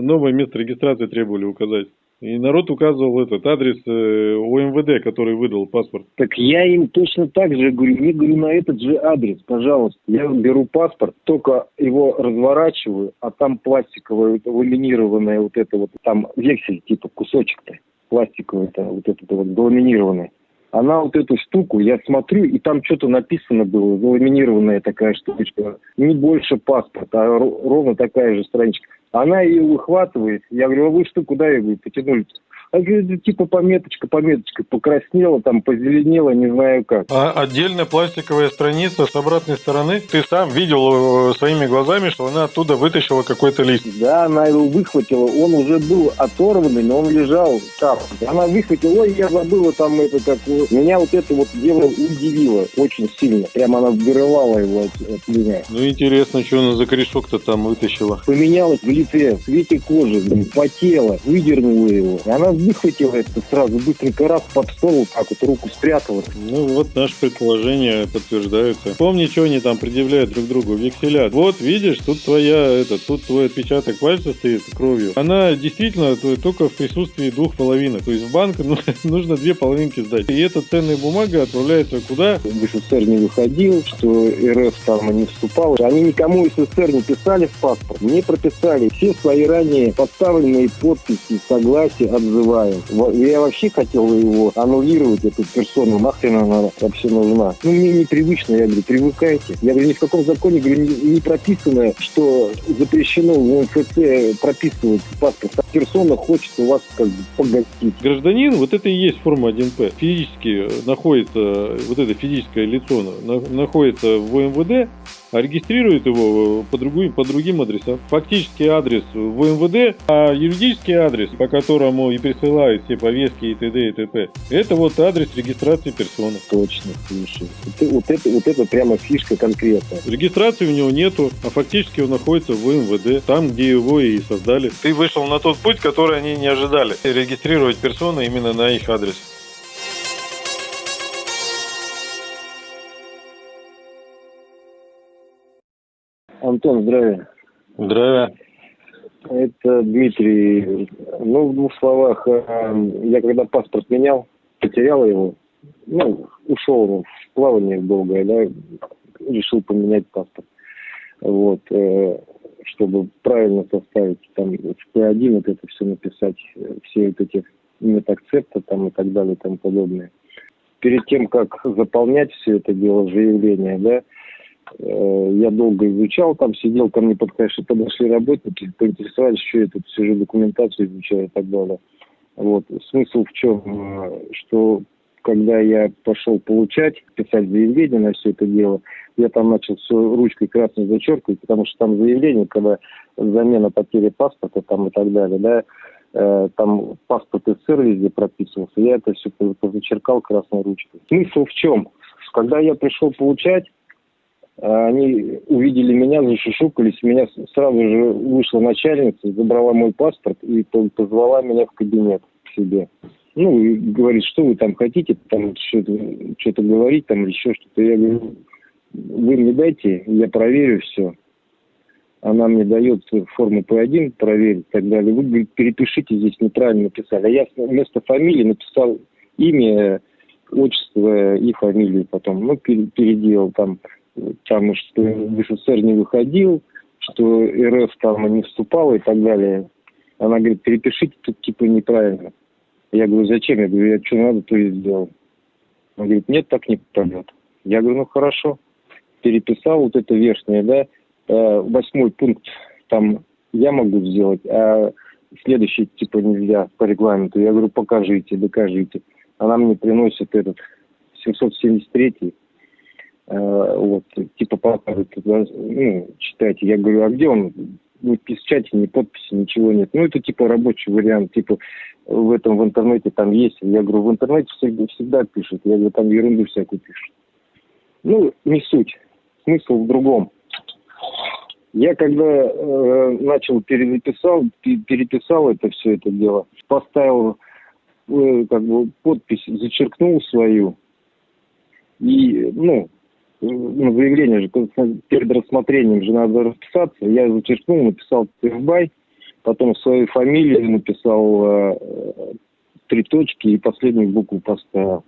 новое место регистрации требовали указать. И народ указывал этот адрес э, ОМВД, который выдал паспорт. Так я им точно так же говорю, не говорю на этот же адрес, пожалуйста. Я беру паспорт, только его разворачиваю, а там пластиковое, ламинированное вот это вот, там вексель типа кусочек-то пластиковый, вот этот вот ламинированный. Она вот эту штуку, я смотрю, и там что-то написано было, заламинированная такая штучка. Не больше паспорта, а ровно такая же страничка. Она ее выхватывает. Я говорю, а вы что, куда я говорю, потянули? Типа пометочка, пометочка, покраснела, там позеленела, не знаю как. А отдельная пластиковая страница с обратной стороны, ты сам видел э, своими глазами, что она оттуда вытащила какой-то лист. Да, она его выхватила, он уже был оторванный, но он лежал там. Она выхватила, ой, я забыла там это как... Меня вот это вот дело удивило очень сильно. Прямо она вырывала его от, от меня. Ну, интересно, что она за корешок-то там вытащила. Поменялась в лице, в цвете кожи, потела, выдернула его. Она выхватила это сразу, быстренько раз под стол, так вот руку спрятала. Ну вот наши предположения подтверждаются. Помни, что они там предъявляют друг другу, векселя. Вот видишь, тут твоя, это, тут твой отпечаток пальца стоит кровью. Она действительно только в присутствии двух половинок. То есть в банк ну, нужно две половинки сдать. И эта ценная бумага отправляется куда? В СССР не выходил, что РФ там не вступал. Они никому из СССР не писали в паспорт, не прописали. Все свои ранее подставленные подписи, согласия отзывали называют. Я вообще хотел его аннулировать, эту персону, нахрен она вообще нужна. Ну, мне непривычно, я говорю, привыкайте. Я говорю, ни в каком законе, говорю, не, прописано, что запрещено в МФЦ прописывать паспорт. А персона хочет у вас как бы погостить. Гражданин, вот это и есть форма 1П. Физически находится, вот это физическое лицо находится в МВД, а регистрирует его э, по другим, по другим адресам. Фактический адрес в МВД, а юридический адрес, по которому и присылают все повестки и т.д. и т.п. Это вот адрес регистрации персоны. Точно, слушай. Вот это, вот это прямо фишка конкретная. Регистрации у него нету, а фактически он находится в МВД, там, где его и создали. Ты вышел на тот путь, который они не ожидали. Регистрировать персоны именно на их адрес. Антон, здравия. Здравия. Это Дмитрий. Ну, в двух словах, э, я когда паспорт менял, потерял его, ну, ушел в плавание долгое, да, решил поменять паспорт. Вот, э, чтобы правильно составить, там, в П1 вот это все написать, все вот эти метакцепты там и так далее и тому подобное. Перед тем, как заполнять все это дело, заявление, да, я долго изучал, там сидел, ко мне подошли, подошли работники, поинтересовались, что я тут сижу, документацию изучаю и так далее. Вот. Смысл в чем? Э, что когда я пошел получать, писать заявление на все это дело, я там начал все ручкой красной зачеркивать, потому что там заявление, когда замена потери паспорта там и так далее, да, э, там паспорт СССР везде прописывался, я это все позачеркал красной ручкой. Смысл в чем? Когда я пришел получать, они увидели меня, зашушукались, меня сразу же вышла начальница, забрала мой паспорт и позвала меня в кабинет к себе. Ну, и говорит, что вы там хотите, там что-то, говорить, там еще что-то. Я говорю, вы мне дайте, я проверю все. Она мне дает форму П1 проверить и так далее. Вы, говорит, перепишите здесь неправильно написали. А я вместо фамилии написал имя, отчество и фамилию потом. Ну, переделал там там, что в СССР не выходил, что РФ там не вступал и так далее. Она говорит, перепишите тут типа неправильно. Я говорю, зачем? Я говорю, я что надо, то и сделал. Он говорит, нет, так не пойдет. Я говорю, ну хорошо. Переписал вот это верхнее, да, э, восьмой пункт там я могу сделать, а следующий типа нельзя по регламенту. Я говорю, покажите, докажите. Она мне приносит этот 773 Э, вот, типа показывает, ну, читайте. Я говорю, а где он? Ни печати, ни подписи, ничего нет. Ну, это типа рабочий вариант, типа в этом в интернете там есть. Я говорю, в интернете всегда, всегда пишут. Я говорю, там ерунду всякую пишут. Ну, не суть. Смысл в другом. Я когда э, начал переписал, переписал это все это дело, поставил э, как бы подпись, зачеркнул свою и ну ну, заявление же перед рассмотрением же надо расписаться. Я зачеркнул, написал ТФБай, потом свою фамилию написал э, три точки и последнюю букву поставил.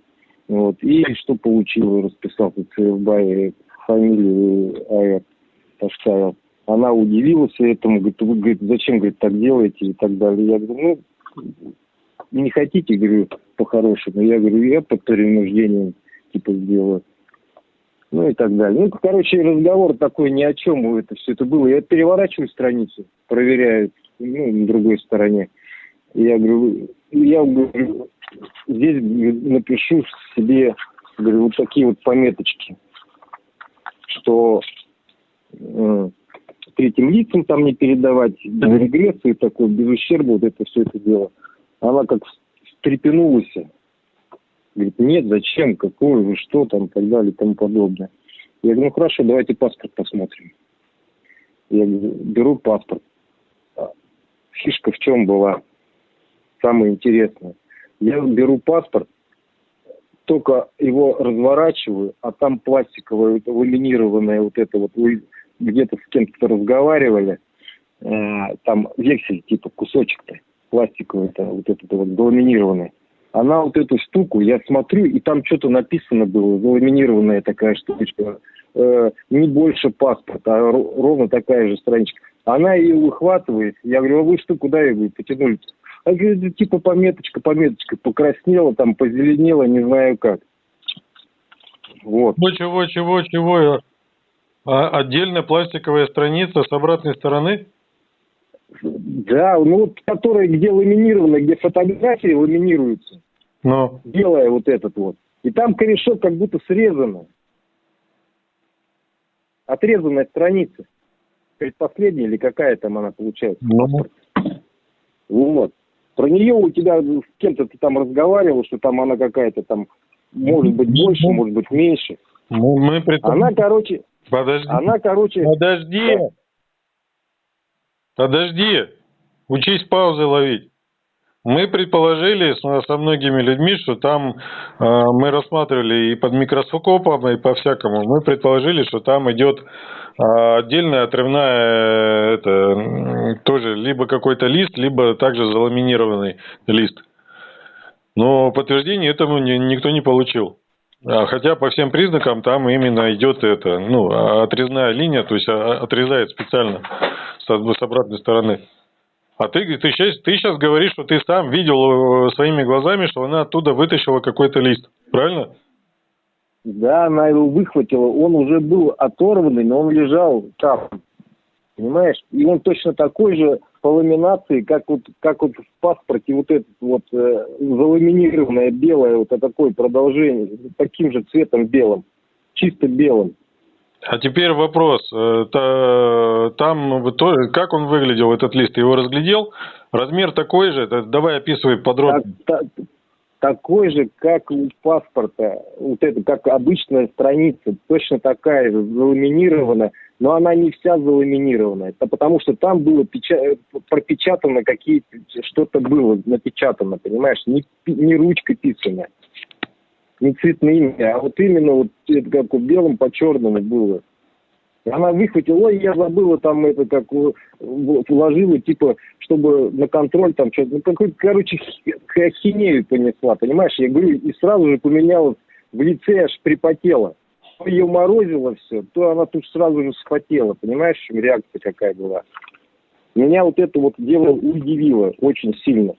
Вот. И что получил, расписал ЦФБ фамилию АЭР поставил. Она удивилась этому, говорит, вы, говорит, зачем, говорит, так делаете и так далее. Я говорю, ну, не хотите, говорю, по-хорошему. Я говорю, я под принуждением, типа, сделаю. Ну и так далее. Ну, короче, разговор такой ни о чем это все это было. Я переворачиваю страницу, проверяю, ну, на другой стороне. Я говорю, я говорю, здесь напишу себе, говорю, вот такие вот пометочки, что э, третьим лицам там не передавать, без регресса и без ущерба вот это все это дело. Она как встрепенулась. Говорит, нет, зачем, какой вы, что там, и так далее, и тому подобное. Я говорю, ну хорошо, давайте паспорт посмотрим. Я говорю, беру паспорт. Фишка в чем была? Самое интересное. Я беру паспорт, только его разворачиваю, а там пластиковое, ламинированное вот это вот, вы где-то с кем-то разговаривали, э, там вексель, типа кусочек-то пластиковый, это вот этот вот заламинированный. Она вот эту штуку, я смотрю, и там что-то написано было, заламинированная такая штучка, э, не больше паспорта, а ровно такая же страничка. Она ее выхватывает, я говорю, а вы что, куда ее говорю, потянули? А говорит, типа пометочка, пометочка, покраснела, там позеленела, не знаю как. Вот. Чего, чего, чего, чего? А отдельная пластиковая страница с обратной стороны? Да, ну вот которая где ламинирована, где фотографии ламинируются. Но. Белая вот этот вот. И там корешок как будто срезано. Отрезанная страница. Предпоследняя или какая там она получается? Ну. Вот. Про нее у тебя с кем-то ты там разговаривал, что там она какая-то там, может быть, больше, может быть, меньше. Мы предпо... Она, короче... Подожди. Она, короче... Подожди. Подожди. Учись паузы ловить. Мы предположили со, многими людьми, что там э, мы рассматривали и под микроскопом, и по всякому. Мы предположили, что там идет а отдельная отрывная, это тоже либо какой-то лист, либо также заламинированный лист. Но подтверждения этому никто не получил. А хотя по всем признакам там именно идет это, ну, отрезная линия, то есть а, отрезает специально с обратной стороны. А ты, ты, сейчас, ты сейчас говоришь, что ты сам видел э, своими глазами, что она оттуда вытащила какой-то лист, правильно? Да, она его выхватила. Он уже был оторванный, но он лежал там. Понимаешь? И он точно такой же по ламинации, как вот, как вот в паспорте вот этот вот э, заламинированное белое, вот такое продолжение, таким же цветом белым, чисто белым. А теперь вопрос. Э, там как он выглядел, этот лист? Ты его разглядел? Размер такой же? Давай описывай подробно. Так, так, такой же, как у паспорта, вот это, как обычная страница, точно такая же, заламинирована, но она не вся заламинирована. Это потому что там было печа... пропечатано какие-то, что-то было напечатано, понимаешь, не, не ручка писана, не цветными, а вот именно вот это как у белым по черному было. Она выхватила, ой, я забыла там это, как вложила, типа, чтобы на контроль там что-то, ну, какой-то, короче, хинею понесла, понимаешь? Я говорю, и сразу же поменялась в лице, аж припотела. То ее морозило все, то она тут сразу же схватила, понимаешь, реакция какая была. Меня вот это вот дело удивило очень сильно.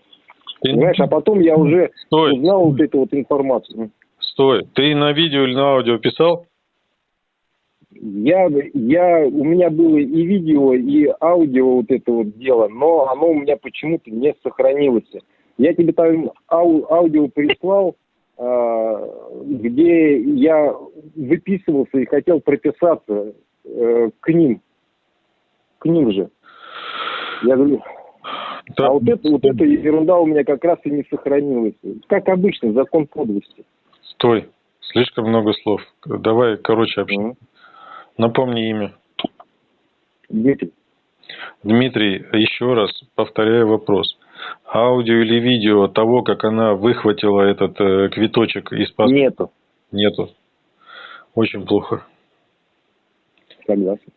Понимаешь, а потом я уже Стой. узнал вот эту вот информацию. Стой, ты на видео или на аудио писал? Я, я, у меня было и видео, и аудио вот это вот дело, но оно у меня почему-то не сохранилось. Я тебе там ау, аудио прислал, э, где я выписывался и хотел прописаться э, к ним. К ним же. Я говорю, да. а вот это, вот эта ерунда у меня как раз и не сохранилась. Как обычно, закон подлости. Стой, слишком много слов. Давай, короче. Mm-hmm. Напомни имя. Дмитрий. Дмитрий, еще раз повторяю вопрос. Аудио или видео того, как она выхватила этот э, квиточек из паспорта? Нету. Нету. Очень плохо. Согласен.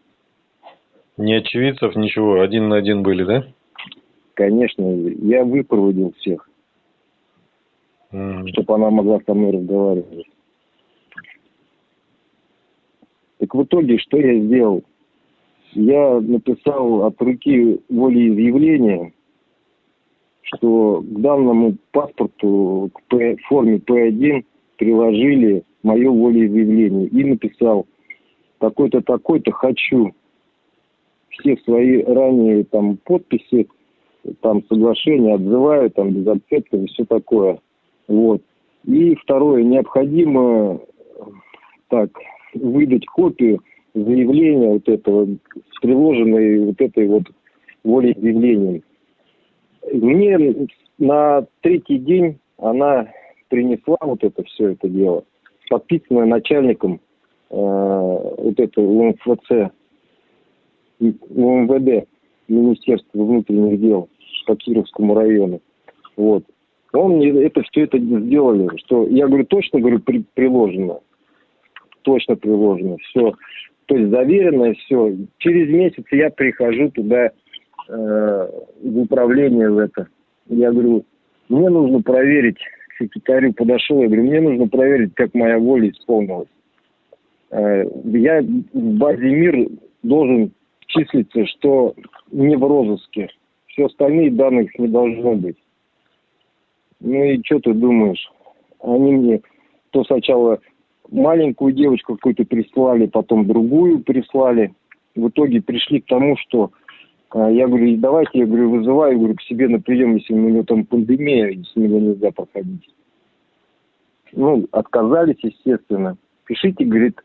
Ни очевидцев, ничего. Один на один были, да? конечно, я выпроводил всех, mm. чтобы она могла со мной разговаривать. Так в итоге, что я сделал? Я написал от руки волеизъявление, что к данному паспорту, к П, форме П1 приложили мое волеизъявление и написал такой-то, такой-то хочу все свои ранее там подписи, там соглашения отзываю, там без и все такое. Вот. И второе, необходимо так выдать копию заявления вот этого, приложенной вот этой вот волеизъявлением. Мне на третий день она принесла вот это все это дело, подписанное начальником э, вот этого УМФЦ, УМВД, Министерства внутренних дел по Кировскому району. Вот. Он мне это все это сделали, что я говорю, точно говорю, при, приложено. Точно приложено. Все. То есть заверено, все. Через месяц я прихожу туда э, в управление в это. Я говорю, мне нужно проверить, к секретарю подошел, я говорю, мне нужно проверить, как моя воля исполнилась. Э, я в базе МИР должен числиться, что не в розыске. Все остальные данных не должно быть. Ну и что ты думаешь? Они мне то сначала маленькую девочку какую-то прислали, потом другую прислали. В итоге пришли к тому, что а, я говорю, давайте, я говорю, вызываю, говорю, к себе на прием, если у него там пандемия, если меня нельзя проходить. Ну, отказались, естественно. Пишите, говорит,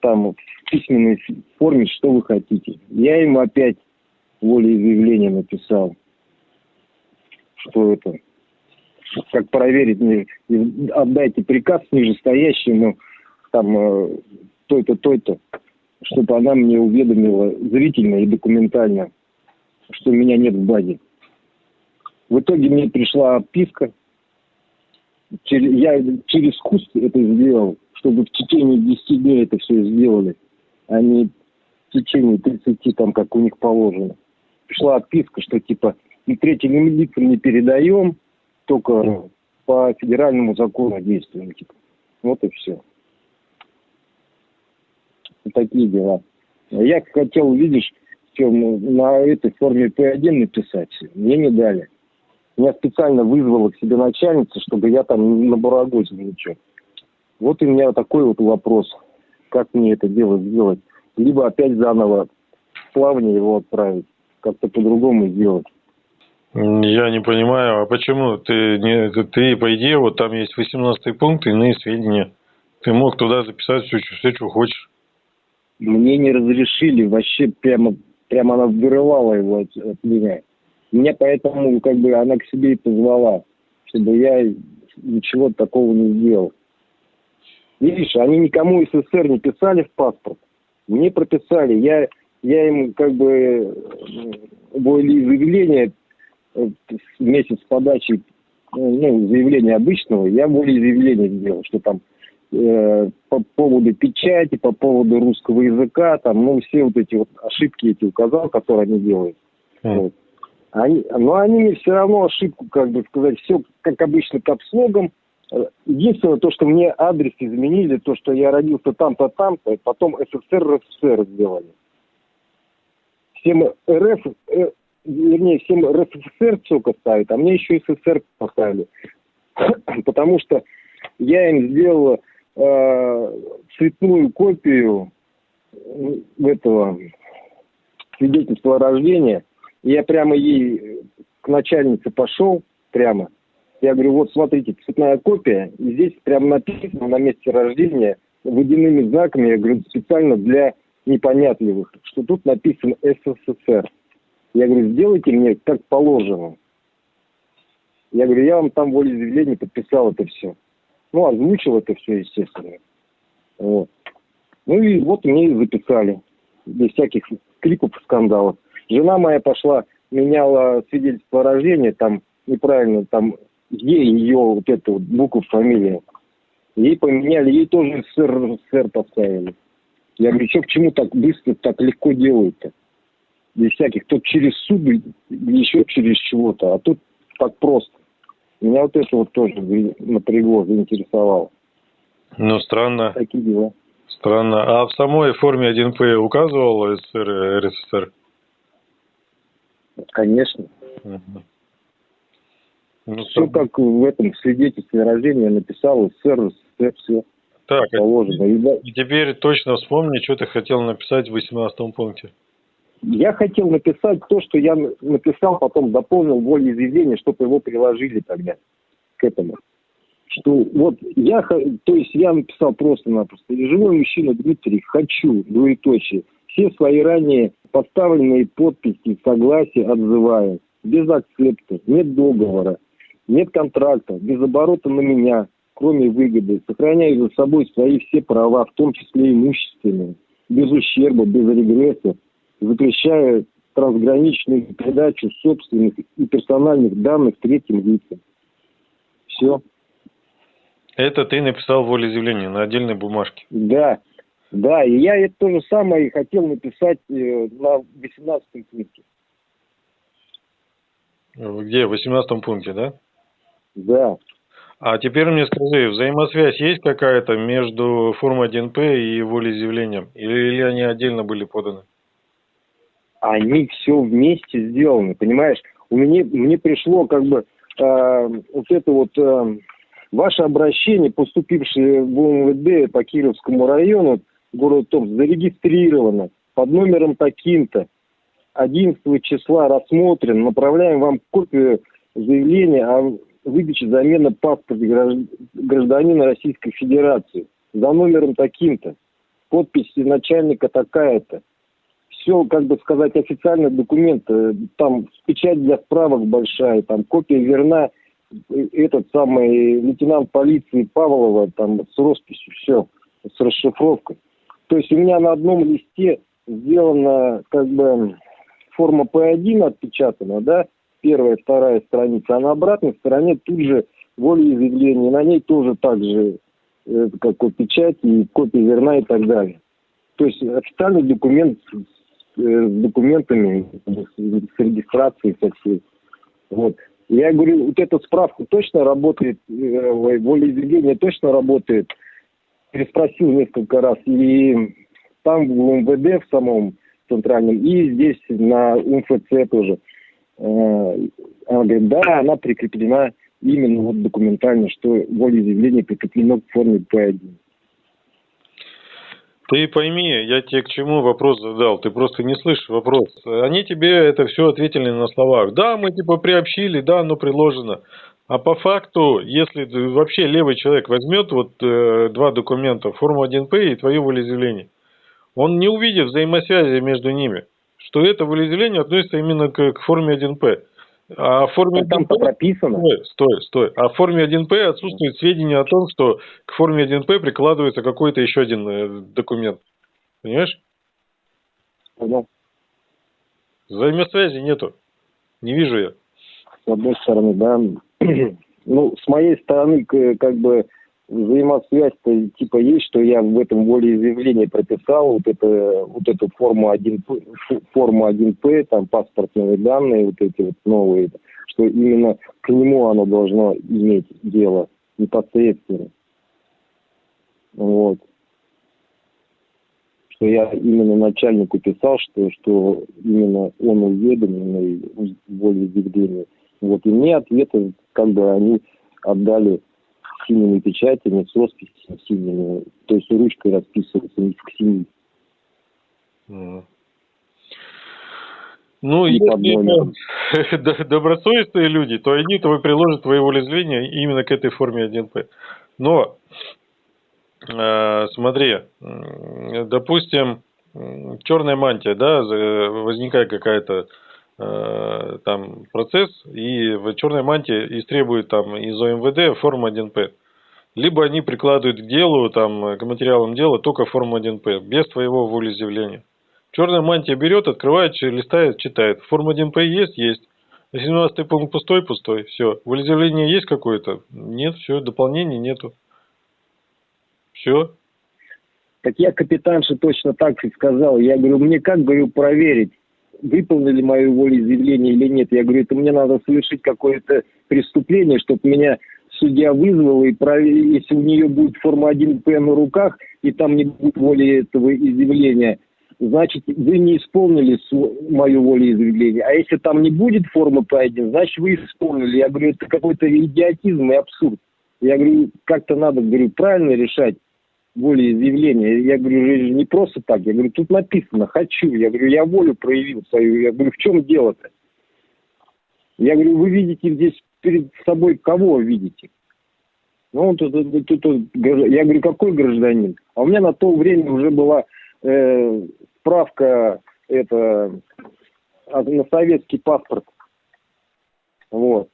там в письменной форме, что вы хотите. Я ему опять волеизъявление написал, что это, как проверить, мне, отдайте приказ нижестоящему, там, э, то-то, то-то, чтобы она мне уведомила зрительно и документально, что меня нет в базе. В итоге мне пришла отписка, я через куст это сделал, чтобы в течение 10 дней это все сделали, а не в течение 30, там, как у них положено. Пришла отписка, что типа и третьим лицам не передаем, только по федеральному закону действуем. Типа. Вот и все. Вот такие дела. Я хотел, видишь, все, на этой форме П1 написать. Мне не дали. Меня специально вызвала к себе начальница, чтобы я там на барагозе ничего. Вот у меня такой вот вопрос. Как мне это дело сделать? Либо опять заново плавнее его отправить, как-то по-другому сделать. Я не понимаю, а почему ты не ты по идее вот там есть 18 пункт иные сведения. Ты мог туда записать все, все, что хочешь. Мне не разрешили, вообще прямо, прямо она вырывала его от, от меня. Меня поэтому как бы она к себе и позвала, чтобы я ничего такого не сделал. Видишь, они никому из СССР не писали в паспорт. Мне прописали. Я, я им как бы волеизъявление э, вместе с подачей э, ну, заявления обычного, я волеизъявление сделал, что там э, по поводу печати, по поводу русского языка, там, ну, все вот эти вот ошибки эти указал, которые они делают. Mm. Вот. Они, но они мне все равно ошибку, как бы сказать, все как обычно капслогом, Единственное, то, что мне адрес изменили, то, что я родился там-то, там-то, потом СССР, РСФСР сделали. Всем РФ, э, вернее, всем РСФСР ЦОКа ставят, а мне еще и СССР поставили. Потому что я им сделал э, цветную копию этого свидетельства о рождении. Я прямо ей к начальнице пошел, прямо – я говорю, вот смотрите, цветная копия, и здесь прямо написано на месте рождения водяными знаками, я говорю, специально для непонятливых, что тут написано СССР. Я говорю, сделайте мне как положено. Я говорю, я вам там волеизъявление подписал это все. Ну, озвучил это все, естественно. Вот. Ну и вот мне и записали. Без всяких криков и скандалов. Жена моя пошла, меняла свидетельство о рождении, там неправильно, там ей ее вот эту вот букву фамилии. Ей поменяли, ей тоже СССР, СССР поставили. Я говорю, что к чему так быстро, так легко делают-то? Без всяких, то через суд, еще через чего-то, а тут так просто. Меня вот это вот тоже напрягло, заинтересовало. Ну, странно. Такие дела. Странно. А в самой форме 1П указывал СССР РСФСР? Конечно. Угу. Ну, все так... как в этом свидетельстве рождения написал СССР, СССР, все так, а положено. И теперь точно вспомни, что ты хотел написать в 18 пункте. Я хотел написать то, что я написал, потом дополнил волеизъявление, чтобы его приложили тогда к этому. Что вот я, то есть я написал просто-напросто. Живой мужчина Дмитрий, хочу, двоеточие, все свои ранее поставленные подписи согласия отзываю. Без акцепта, нет договора, нет контракта, без оборота на меня, кроме выгоды, сохраняю за собой свои все права, в том числе имущественные, без ущерба, без регресса, запрещая трансграничную передачу собственных и персональных данных третьим лицам. Все. Это ты написал волеизъявление на отдельной бумажке? Да, да, и я это то же самое хотел написать э, на 18 пункте. Где? В 18 пункте, да? Да. А теперь мне скажи, взаимосвязь есть какая-то между формой 1П и волеизъявлением? Или, или они отдельно были поданы? Они все вместе сделаны, понимаешь? У меня, мне пришло как бы э, вот это вот э, ваше обращение, поступившее в УМВД по Кировскому району, город Томск, зарегистрировано под номером таким-то. 11 числа рассмотрен, направляем вам копию заявления о выдачи замены паспорта гражданина Российской Федерации за номером таким-то, подпись начальника такая-то. Все, как бы сказать, официальные документы, там печать для справок большая, там копия верна, этот самый лейтенант полиции Павлова, там с росписью, все, с расшифровкой. То есть у меня на одном листе сделана как бы форма П1 отпечатана, да, первая, вторая страница, а на обратной стороне тут же волеизъявление, на ней тоже так же э, как печать и копия верна и так далее. То есть официальный документ с, э, с документами, с регистрацией со всей. Вот. Я говорю, вот эта справка точно работает, э, волеизъявление точно работает. Переспросил несколько раз. И там в МВД в самом центральном, и здесь на УМФЦ тоже. Э, она говорит, да, она прикреплена именно вот документально, что волеизъявление прикреплено в форме П1. Ты пойми, я тебе к чему вопрос задал, ты просто не слышишь вопрос. Они тебе это все ответили на словах. Да, мы типа приобщили, да, оно приложено. А по факту, если вообще левый человек возьмет вот э, два документа, форму 1П и твое волеизъявление, он не увидит взаимосвязи между ними что это волеизъявление относится именно к, к форме 1П. А в форме 1П... Там прописано. Стой, стой, стой. А в форме 1П отсутствует сведения о том, что к форме 1П прикладывается какой-то еще один э, документ. Понимаешь? Понял. Взаимосвязи нету. Не вижу я. С одной стороны, да. ну, с моей стороны, как бы взаимосвязь-то типа есть, что я в этом волеизъявлении прописал вот, это, вот эту форму 1, форму 1П, там паспортные данные вот эти вот новые, что именно к нему оно должно иметь дело непосредственно. Вот. Что я именно начальнику писал, что, что именно он уведомлен волеизъявлении. Вот. И мне ответы, как бы они отдали синими печатями, с росписями синими, то есть ручкой расписываться не к синим. Ну, и если добросовестные люди, то они то приложат твои волеизъявления именно к этой форме 1П. Но, э, смотри, допустим, черная мантия, да, возникает какая-то там процесс, и в черной мантии истребуют там из ОМВД форму 1П. Либо они прикладывают к делу, там, к материалам дела только форму 1П, без твоего волеизъявления. Черная мантия берет, открывает, листает, читает. Форма 1П есть? Есть. 17 пункт пустой? Пустой. Все. Волеизъявление есть какое-то? Нет, все, дополнений нету. Все. Так я капитанше точно так и сказал. Я говорю, мне как, говорю, проверить? Выполнили мое волеизъявление или нет. Я говорю, это мне надо совершить какое-то преступление, чтобы меня судья вызвала, и если у нее будет форма 1П на руках, и там не будет воли этого изъявления, значит, вы не исполнили мою волеизъявление. А если там не будет формы П1, значит, вы исполнили. Я говорю, это какой-то идиотизм и абсурд. Я говорю, как-то надо, говорю, правильно решать волеизъявление. Я говорю, не просто так. Я говорю, тут написано «хочу». Я говорю, я волю проявил свою. Я говорю, в чем дело-то? Я говорю, вы видите здесь перед собой кого видите? Ну, тут, тут, тут, тут, я говорю, какой гражданин? А у меня на то время уже была э, справка это, на советский паспорт. Вот.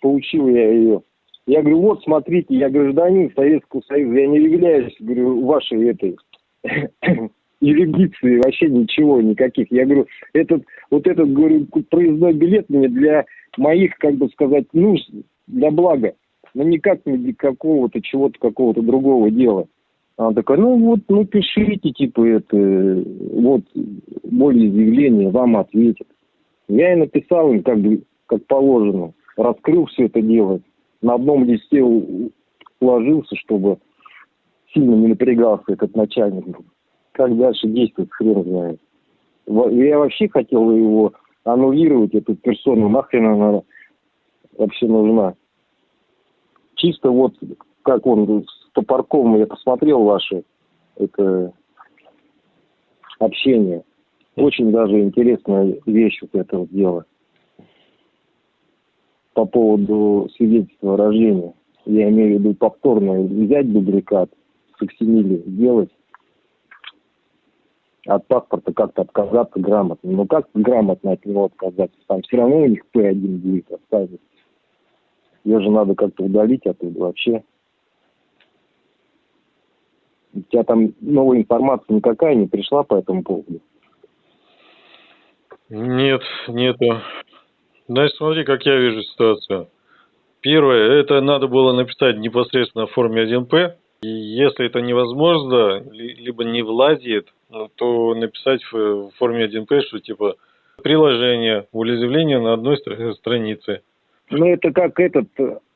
Получил я ее. Я говорю, вот, смотрите, я гражданин Советского Союза, я не являюсь, говорю, вашей этой юрисдикции, вообще ничего, никаких. Я говорю, этот, вот этот, говорю, проездной билет мне для моих, как бы сказать, нужд, для блага, но никак не для какого-то чего-то, какого-то другого дела. Она такая, ну вот, ну пишите, типа, это, вот, более заявление, вам ответят. Я и написал им, как бы, как положено, раскрыл все это дело на одном листе уложился, чтобы сильно не напрягался этот начальник. Как дальше действовать, хрен знает. Я вообще хотел его аннулировать, эту персону, нахрен она вообще нужна. Чисто вот, как он с Топорковым, я посмотрел ваши это общение. Очень даже интересная вещь вот это вот дело по поводу свидетельства о рождении. Я имею в виду повторно взять дубликат, факсимили сделать, от паспорта как-то отказаться грамотно. Но как грамотно от него отказаться? Там все равно у них П1 будет оставить. Ее же надо как-то удалить оттуда вообще. У тебя там новая информация никакая не пришла по этому поводу? Нет, нету. Значит, смотри, как я вижу ситуацию. Первое, это надо было написать непосредственно в форме 1П. И если это невозможно, либо не влазит, ну, то написать в форме 1П, что типа приложение, волеизъявление на одной странице. Ну, это как этот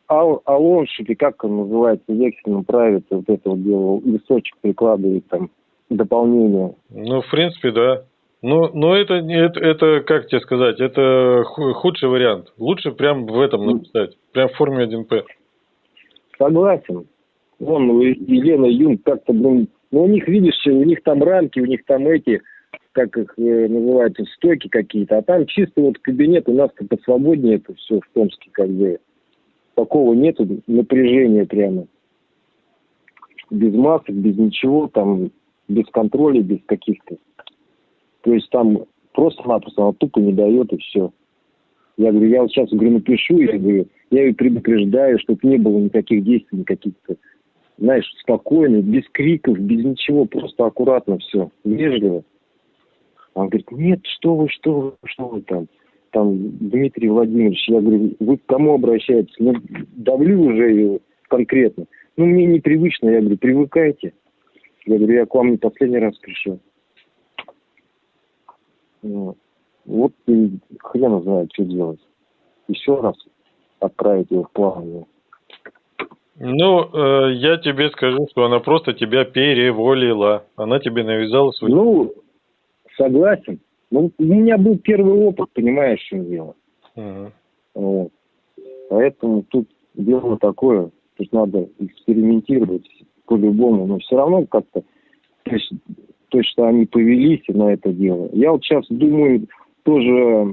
ал, алоншики, как он называется, в вексельном праве, вот это вот дело, листочек прикладывает там дополнение. Ну, в принципе, да. Ну, ну это, это, это, как тебе сказать, это худший вариант. Лучше прям в этом написать, прям в форме 1П. Согласен. Вон, Елена Юнг как-то, ну, у них, видишь, у них там рамки, у них там эти, как их э, называют, стойки какие-то, а там чисто вот кабинет, у нас-то посвободнее это все в Томске, как бы. Такого нету напряжения прямо. Без масок, без ничего, там, без контроля, без каких-то то есть там просто-напросто она тупо не дает, и все. Я говорю, я вот сейчас говорю, напишу, я говорю, я ее предупреждаю, чтобы не было никаких действий, никаких-то, знаешь, спокойно, без криков, без ничего, просто аккуратно все, вежливо. Он говорит, нет, что вы, что вы, что вы там, там, Дмитрий Владимирович, я говорю, вы к кому обращаетесь? Ну, давлю уже ее конкретно. Ну, мне непривычно, я говорю, привыкайте. Я говорю, я к вам не последний раз пришел. Вот и хрен знает, что делать. Еще раз отправить его в плавание. Ну, э, я тебе скажу, что она просто тебя переволила. Она тебе навязала свой... Ну, согласен. Ну, у меня был первый опыт, понимаешь, в чем дело. Угу. Вот. Поэтому тут дело такое. Тут надо экспериментировать по-любому. Но все равно как-то... То есть то, что они повелись на это дело. Я вот сейчас думаю тоже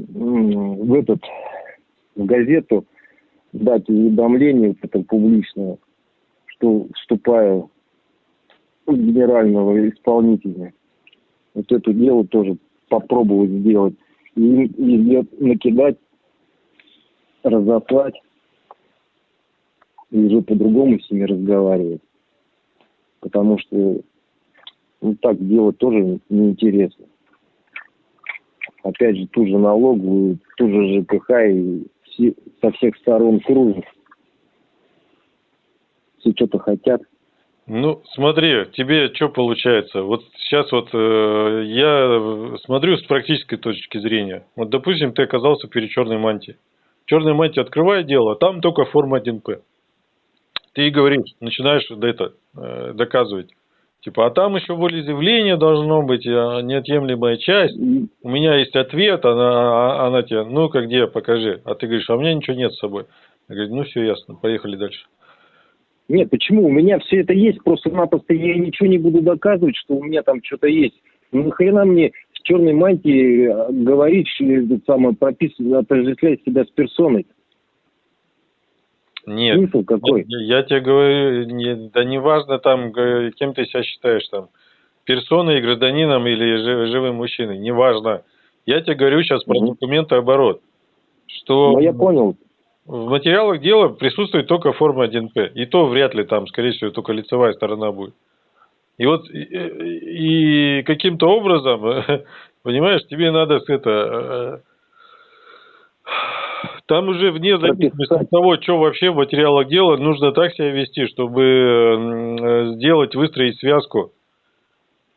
в этот в газету дать уведомление вот это публичное, что вступаю в генерального исполнителя. Вот это дело тоже попробовать сделать. И, и накидать, разослать и уже по-другому с ними разговаривать. Потому что ну, так делать тоже неинтересно. Опять же, ту же налоговую, ту же ЖКХ и все, со всех сторон кружат. Все что-то хотят, Ну, смотри, тебе что получается? Вот сейчас вот э, я смотрю с практической точки зрения. Вот, допустим, ты оказался перед черной мантией. Черная мантия открывает дело, а там только форма 1П. Ты и говоришь, начинаешь это, э, доказывать. Типа, а там еще волеизъявление должно быть, а, неотъемлемая часть. У меня есть ответ, она, а, она тебе, ну-ка где, покажи. А ты говоришь, а у меня ничего нет с собой. Я говорю, ну все ясно, поехали дальше. Нет, почему? У меня все это есть, просто-напросто я ничего не буду доказывать, что у меня там что-то есть. Ну, нахрена мне в черной мантии э, говорить, самое, прописывать, отождествлять себя с персоной? Нет. Смысл какой? Я, я тебе говорю, не, да не важно там, кем ты себя считаешь там, персоной, гражданином или живым мужчиной, не важно. Я тебе говорю сейчас про угу. документы оборот. Что ну, я понял. В материалах дела присутствует только форма 1П. И то вряд ли там, скорее всего, только лицевая сторона будет. И вот и, и каким-то образом, понимаешь, тебе надо это там уже вне зависимости от того, что вообще в материалах дела, нужно так себя вести, чтобы сделать, выстроить связку.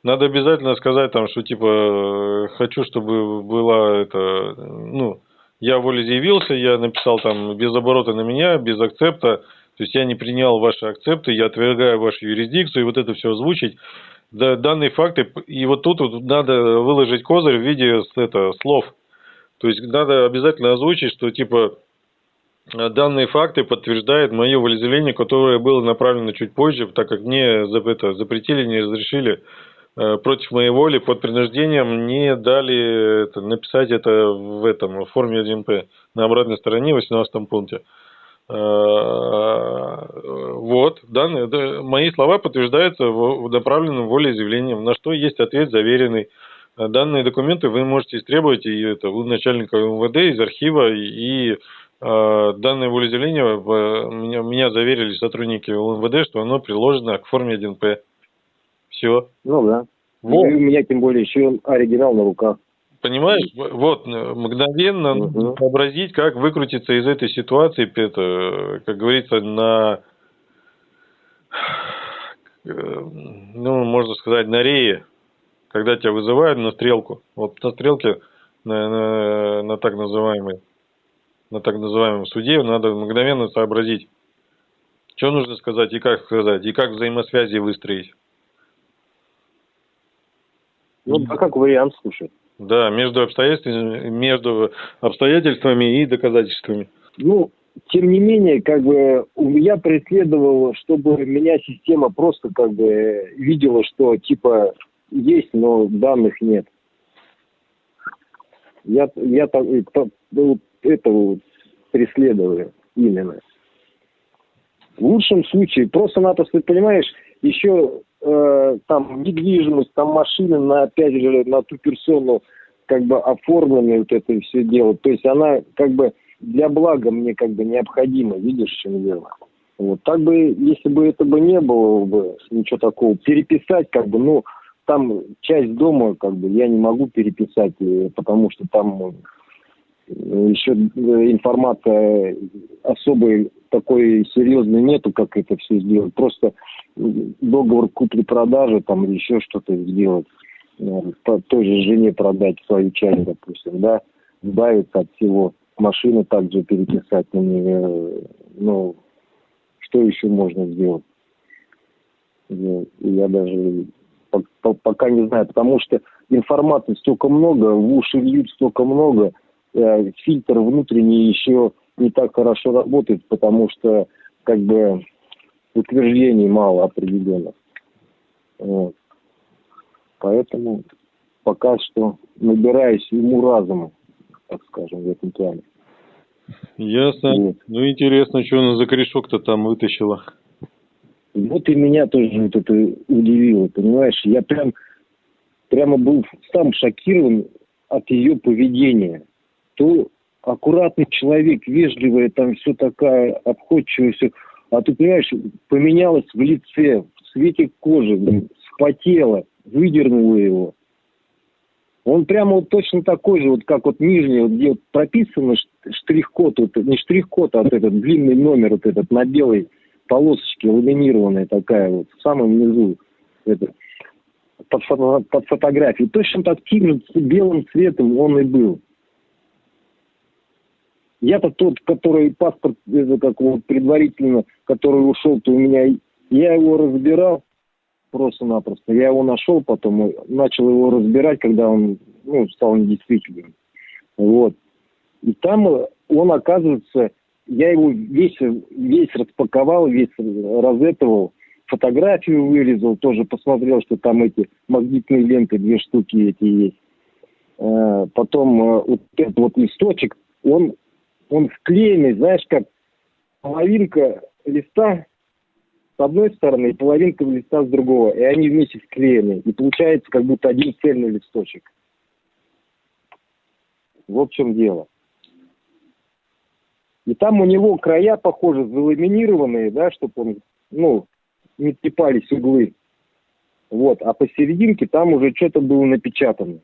Надо обязательно сказать там, что типа хочу, чтобы была это, ну, я волеизъявился, я написал там без оборота на меня, без акцепта, то есть я не принял ваши акцепты, я отвергаю вашу юрисдикцию, и вот это все озвучить. Да, данные факты, и вот тут вот надо выложить козырь в виде это, слов – то есть надо обязательно озвучить, что типа данные факты подтверждают мое волеизъявление, которое было направлено чуть позже, так как мне это, запретили, не разрешили э, против моей воли под принуждением не дали это, написать это в этом в форме 1П на обратной стороне в 18 пункте. Э, вот, данные, да, мои слова подтверждаются в направленном волеизъявлением, на что есть ответ заверенный. Данные документы вы можете истребовать и это, у начальника МВД из архива и э, данное волеизъявление меня, меня заверили сотрудники МВД, что оно приложено к форме 1П. Все. Ну да. Вот. И у меня тем более еще оригинал на руках. Понимаешь, вот мгновенно угу. сообразить, как выкрутиться из этой ситуации, это, как говорится, на, ну, можно сказать, на рее когда тебя вызывают на стрелку, вот на стрелке, на, на, на так называемой, на так называемом суде надо мгновенно сообразить, что нужно сказать и как сказать, и как взаимосвязи выстроить. Ну, а как вариант, слушай. Да, между обстоятельствами, между обстоятельствами и доказательствами. Ну, тем не менее, как бы я преследовал, чтобы меня система просто как бы видела, что типа есть, но данных нет. Я, я так, ну, этого преследую именно. В лучшем случае, просто-напросто, понимаешь, еще э, там недвижимость, там машины, на, опять же, на ту персону как бы оформлены вот это все дело. То есть она как бы для блага мне как бы необходима, видишь, чем дело. Вот так бы, если бы это бы не было бы ничего такого, переписать как бы, ну, там часть дома, как бы, я не могу переписать, э, потому что там э, еще э, информация особой такой серьезной нету, как это все сделать. Просто договор купли-продажи там или еще что-то сделать. По той же жене продать свою часть, допустим, да, избавиться от всего. Машину также переписать на нее. Ну, что еще можно сделать? Я даже пока не знаю, потому что информации столько много, в уши льют столько много, э, фильтр внутренний еще не так хорошо работает, потому что как бы утверждений мало определенных. Вот. Поэтому пока что набираюсь ему разума, так скажем, в этом плане. Ясно. Вот. Ну, интересно, что она за корешок-то там вытащила. Вот и меня тоже вот это удивило, понимаешь? Я прям прямо был сам шокирован от ее поведения. То аккуратный человек, вежливая, там все такая, обходчивая, все. А ты понимаешь, поменялась в лице, в цвете кожи, спотела, выдернула его. Он прямо вот точно такой же, вот как вот нижний, вот где вот прописано штрих-код, вот, не штрих-код, а вот этот длинный номер вот этот на белой полосочки ламинированная такая вот, в самом низу, это, под, фото, под фотографией. Точно таким же белым цветом он и был. Я-то тот, который паспорт, это как вот предварительно, который ушел, то у меня, я его разбирал просто-напросто. Я его нашел потом, начал его разбирать, когда он ну, стал недействительным. Вот. И там он, оказывается, я его весь, весь распаковал, весь разэтовал, фотографию вырезал, тоже посмотрел, что там эти магнитные ленты, две штуки эти есть. Э, потом э, вот этот вот листочек, он он вклеенный, знаешь, как половинка листа с одной стороны и половинка листа с другого, и они вместе склеены, и получается как будто один цельный листочек. Вот в чем дело. И там у него края, похоже, заламинированные, да, чтобы он, ну, не трепались углы. Вот, а посерединке там уже что-то было напечатано.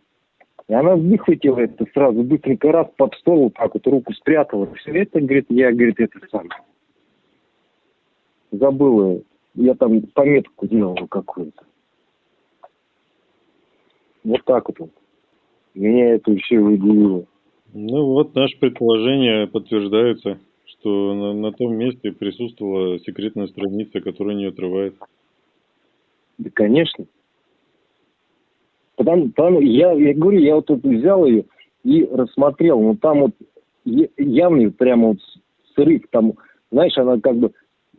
И она выхватила это сразу, быстренько раз под стол, вот так вот руку спрятала. Все это, говорит, я, говорит, это сам. Забыла. Я там пометку делал какую-то. Вот так вот. Меня это все удивило. Ну вот наши предположения подтверждаются, что на, на том месте присутствовала секретная страница, которая не отрывает. Да, конечно. Потому, потому я, я говорю, я вот тут взял ее и рассмотрел, ну там вот явный прямо вот срыв, там, знаешь, она как бы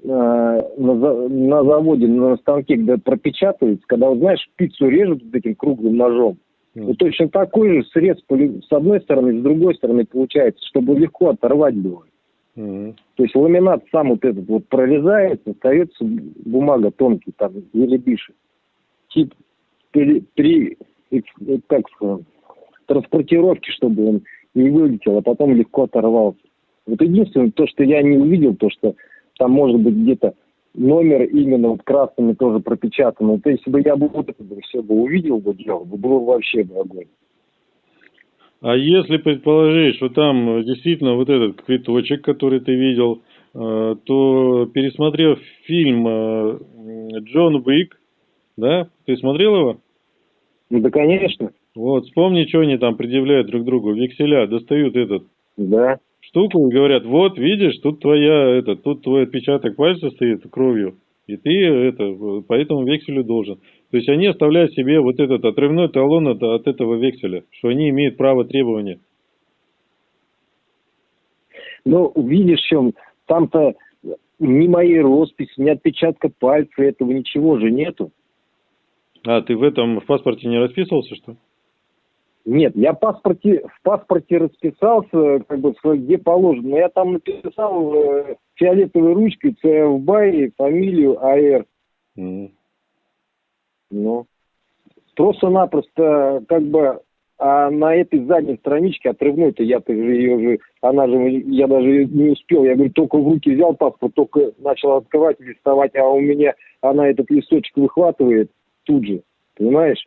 э, на, на заводе, на станке, где пропечатывается, когда, вот, знаешь, пиццу режут вот этим круглым ножом, mm. вот точно такой же срез с одной стороны, с другой стороны получается, чтобы легко оторвать было. Mm-hmm. То есть ламинат сам вот этот вот прорезается, остается бумага тонкий, там, еле дышит. Тип при, при как сказать, транспортировке, чтобы он не вылетел, а потом легко оторвался. Вот единственное, то, что я не увидел, то, что там может быть где-то номер именно вот красными тоже пропечатан. То если бы я бы вот это бы все бы увидел бы дело, бы было вообще бы огонь. А если предположить, что там действительно вот этот квиточек, который ты видел, э, то пересмотрев фильм э, Джон Уик, да, ты смотрел его? Ну да, конечно. Вот, вспомни, что они там предъявляют друг другу. Векселя достают этот да. Штуку и говорят, вот, видишь, тут твоя, это, тут твой отпечаток пальца стоит кровью. И ты это, по этому векселю должен. То есть они оставляют себе вот этот отрывной талон от, от этого векселя, что они имеют право требования. Ну, видишь, в чем, там-то ни моей росписи, ни отпечатка пальца, этого ничего же нету. А, ты в этом, в паспорте не расписывался, что? Нет, я в паспорте, в паспорте расписался, как бы, где положено. Но я там написал э, фиолетовой ручкой ЦФБАЙ, фамилию АР. Mm. Ну, просто-напросто, как бы, а на этой задней страничке отрывной-то я-то ее же, она же, я даже не успел, я говорю, только в руки взял паспорт, только начал открывать, листовать, а у меня она этот листочек выхватывает, тут же, понимаешь?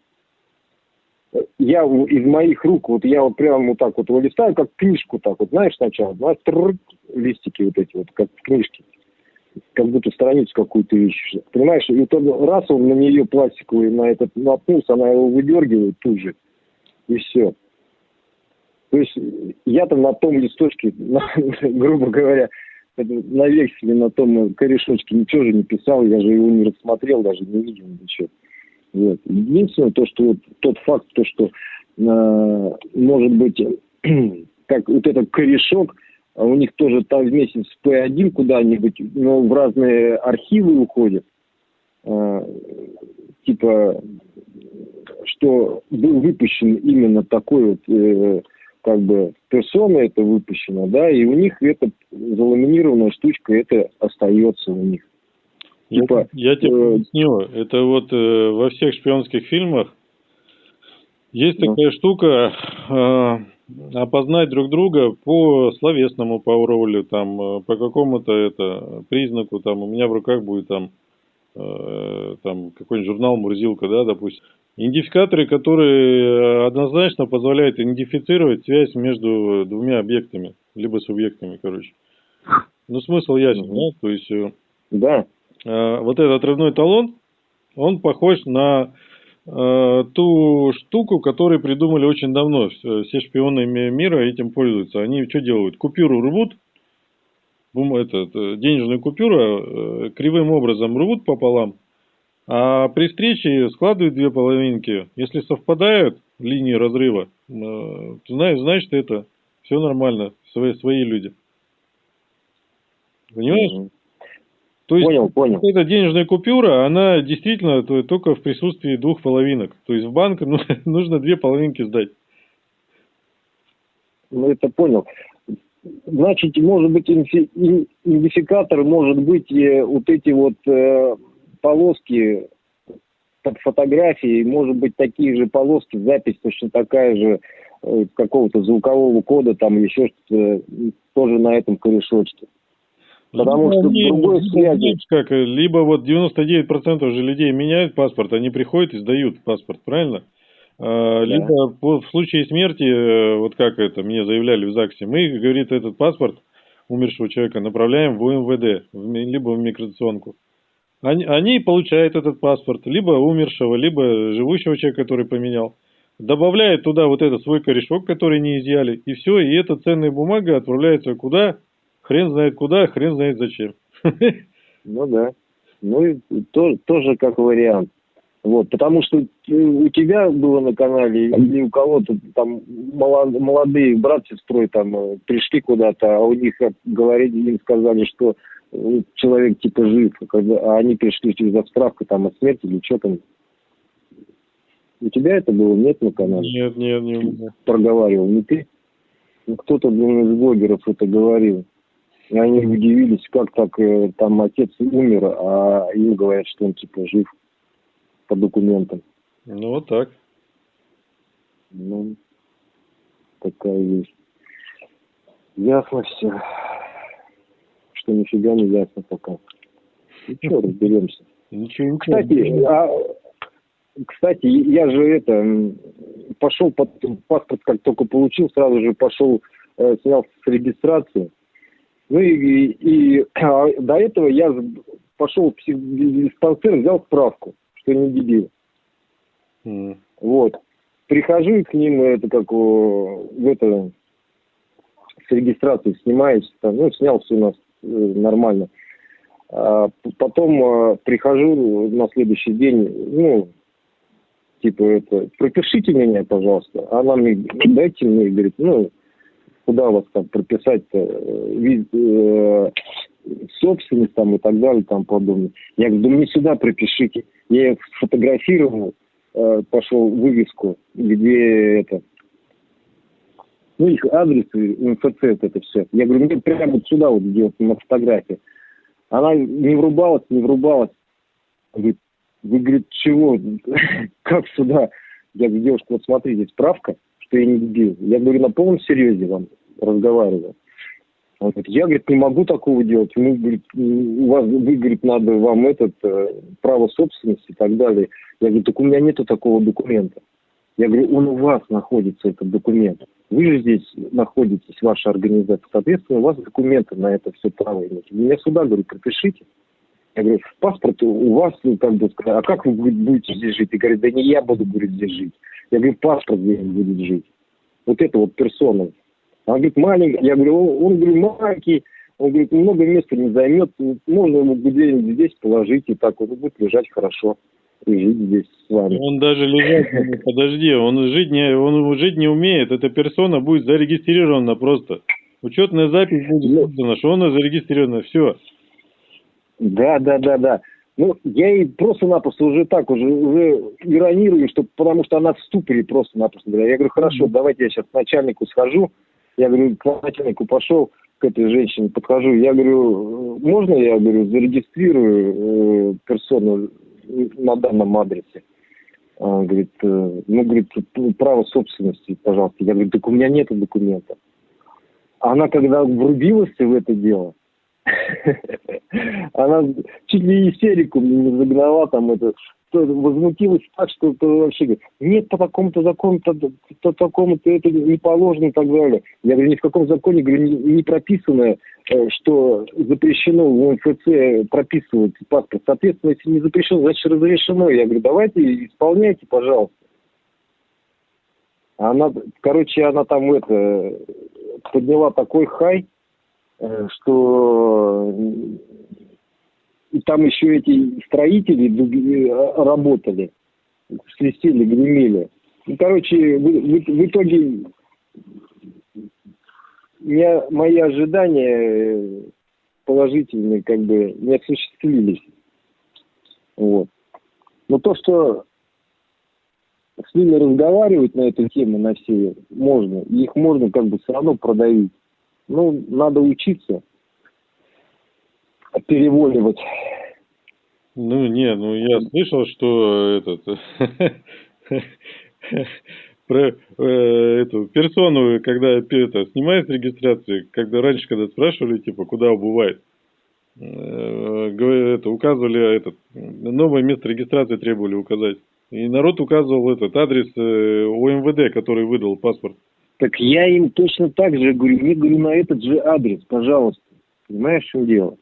Я из моих рук, вот я вот прямо вот так вот его листаю, как книжку так вот, знаешь, сначала, знаешь, тррр, листики вот эти вот, как книжки, как будто страницу какую-то ищешь, понимаешь? И вот раз он на нее пластиковый, на этот наткнулся, она его выдергивает тут же, и все. То есть я там на том листочке, на, грубо говоря, на векселе, на том корешочке ничего же не писал, я же его не рассмотрел, даже не видел ничего. Вот. Единственное, то, что вот тот факт, то, что э, может быть, как вот этот корешок, а у них тоже там вместе с P1 куда-нибудь, но в разные архивы уходят. Э, типа, что был выпущен именно такой вот, э, как бы, персона это выпущено, да, и у них эта заламинированная штучка, это остается у них. Типа, я, я тебе э, объясню. Это вот э, во всех шпионских фильмах есть ну. такая штука э, опознать друг друга по словесному паролю, там, э, по какому-то это признаку, там, у меня в руках будет там, э, там какой-нибудь журнал Мурзилка, да, допустим. Идентификаторы, которые однозначно позволяют идентифицировать связь между двумя объектами, либо субъектами, короче. Ну, смысл ясен, да? То есть Да. Э, вот этот отрывной талон, он похож на э, ту штуку, которую придумали очень давно. Все шпионы мира этим пользуются. Они что делают? Купюру рвут, это, денежную купюру э, кривым образом рвут пополам, а при встрече складывают две половинки. Если совпадают линии разрыва, э, знаешь, значит это все нормально, свои, свои люди. Понимаешь? То есть понял, понял. эта денежная купюра, она действительно только в присутствии двух половинок. То есть в банк ну, нужно две половинки сдать. Ну, это понял. Значит, может быть, идентификатор может быть э, вот эти вот э, полоски под фотографией, может быть, такие же полоски, запись точно такая же э, какого-то звукового кода, там еще что-то, тоже на этом корешочке. Потому ну, что не, другой связи... Как, либо вот 99% же людей меняют паспорт, они приходят и сдают паспорт, правильно? А, да. Либо в случае смерти, э, вот как это мне заявляли в ЗАГСе, мы, говорит, этот паспорт умершего человека направляем в УМВД, либо в миграционку. Они, они получают этот паспорт, либо умершего, либо живущего человека, который поменял. Добавляют туда вот этот свой корешок, который не изъяли, и все, и эта ценная бумага отправляется куда? Хрен знает куда, хрен знает зачем. Ну да. Ну и то, тоже как вариант. Вот, потому что у тебя было на канале или у кого-то там молодые брат с сестрой там э, пришли куда-то, а у них говорили, им сказали, что э, человек типа жив, а они пришли за справкой там о смерти или что там. У тебя это было? Нет на канале? Нет, нет, не Проговаривал, не ты? Ну, кто-то блин, из блогеров это говорил. И они удивились, как так э, там отец умер, а им говорят, что он типа жив по документам. Ну, вот так. Ну, такая вещь. Ясно все. Что нифига не ясно пока. Ну что, разберемся. Ничего, ничего. Кстати, а, кстати, я же это пошел под паспорт, как только получил, сразу же пошел, э, снял с регистрации. Ну и, и, а до этого я пошел в диспансер, взял справку что не дебил. Mm. Вот. Прихожу к ним, это как в это с регистрацией снимаюсь, там, ну, снял все у нас э, нормально. А потом э, прихожу на следующий день, ну, типа это, пропишите меня, пожалуйста. Она мне, дайте мне, говорит, ну, куда вас там прописать-то, э, э, собственность там и так далее, там подобное. Я говорю, да мне сюда пропишите. Я сфотографировал, э, пошел вывеску, где это, ну, их адрес, МФЦ, это все. Я говорю, мне прямо вот сюда вот, где вот на фотографии. Она не врубалась, не врубалась. Говорит, вы, говорит, чего? как сюда? Я говорю, девушка, вот смотрите, справка, что я не дебил. Я говорю, на полном серьезе вам разговариваю. Он говорит, я, говорит, не могу такого делать. Мы, говорит, у вас, вы, говорит, надо вам этот, э, право собственности и так далее. Я говорю, так у меня нету такого документа. Я говорю, он у вас находится, этот документ. Вы же здесь находитесь, ваша организация. Соответственно, у вас документы на это все право имеете. Меня сюда, говорю, пропишите. Я говорю, паспорт у вас, ну, как бы, а как вы будете здесь жить? И говорит, да не я буду, говорит, здесь жить. Я говорю, паспорт здесь будет жить. Вот это вот персона он говорит, маленький. Я говорю, он, он говорит, маленький. Он говорит, много места не займет. Можно ему где-нибудь здесь положить, и так он будет лежать хорошо. И жить здесь с вами. Он даже лежать, подожди, он жить не, он жить не умеет. Эта персона будет зарегистрирована просто. Учетная запись будет ну, создана, что она зарегистрирована, все. Да, да, да, да. Ну, я и просто-напросто уже так, уже, уже иронирую, что, потому что она в ступоре просто-напросто. Я говорю, хорошо, mm-hmm. давайте я сейчас к начальнику схожу, я говорю, к начальнику пошел, к этой женщине подхожу. Я говорю, можно я, говорю, зарегистрирую э, персону на данном адресе? Он говорит, э, ну, говорит, право собственности, пожалуйста. Я говорю, так у меня нет документа. Она когда врубилась в это дело, она чуть ли истерику не загнала там это, возмутилась так, что это вообще говорит, нет, по такому-то закону, по, по такому-то это не положено и так далее. Я говорю, ни в каком законе, говорю, не, не прописано, э, что запрещено в МФЦ прописывать паспорт. Соответственно, если не запрещено, значит разрешено. Я говорю, давайте исполняйте, пожалуйста. Она, короче, она там это подняла такой хай, что и там еще эти строители работали, свистели, гремели. Ну, короче, в, в, в итоге я, мои ожидания положительные как бы не осуществились. Вот. Но то, что с ними разговаривать на эту тему, на все, можно. их можно как бы все равно продавить. Ну, надо учиться переволивать. Ну, не, ну я слышал, что этот про э, эту персону, когда это, снимает с регистрации, когда раньше, когда спрашивали, типа, куда убывает, э, это, указывали этот, новое место регистрации требовали указать. И народ указывал этот адрес э, ОМВД, который выдал паспорт. Так я им точно так же говорю, не говорю на этот же адрес, пожалуйста. Понимаешь, в чем дело?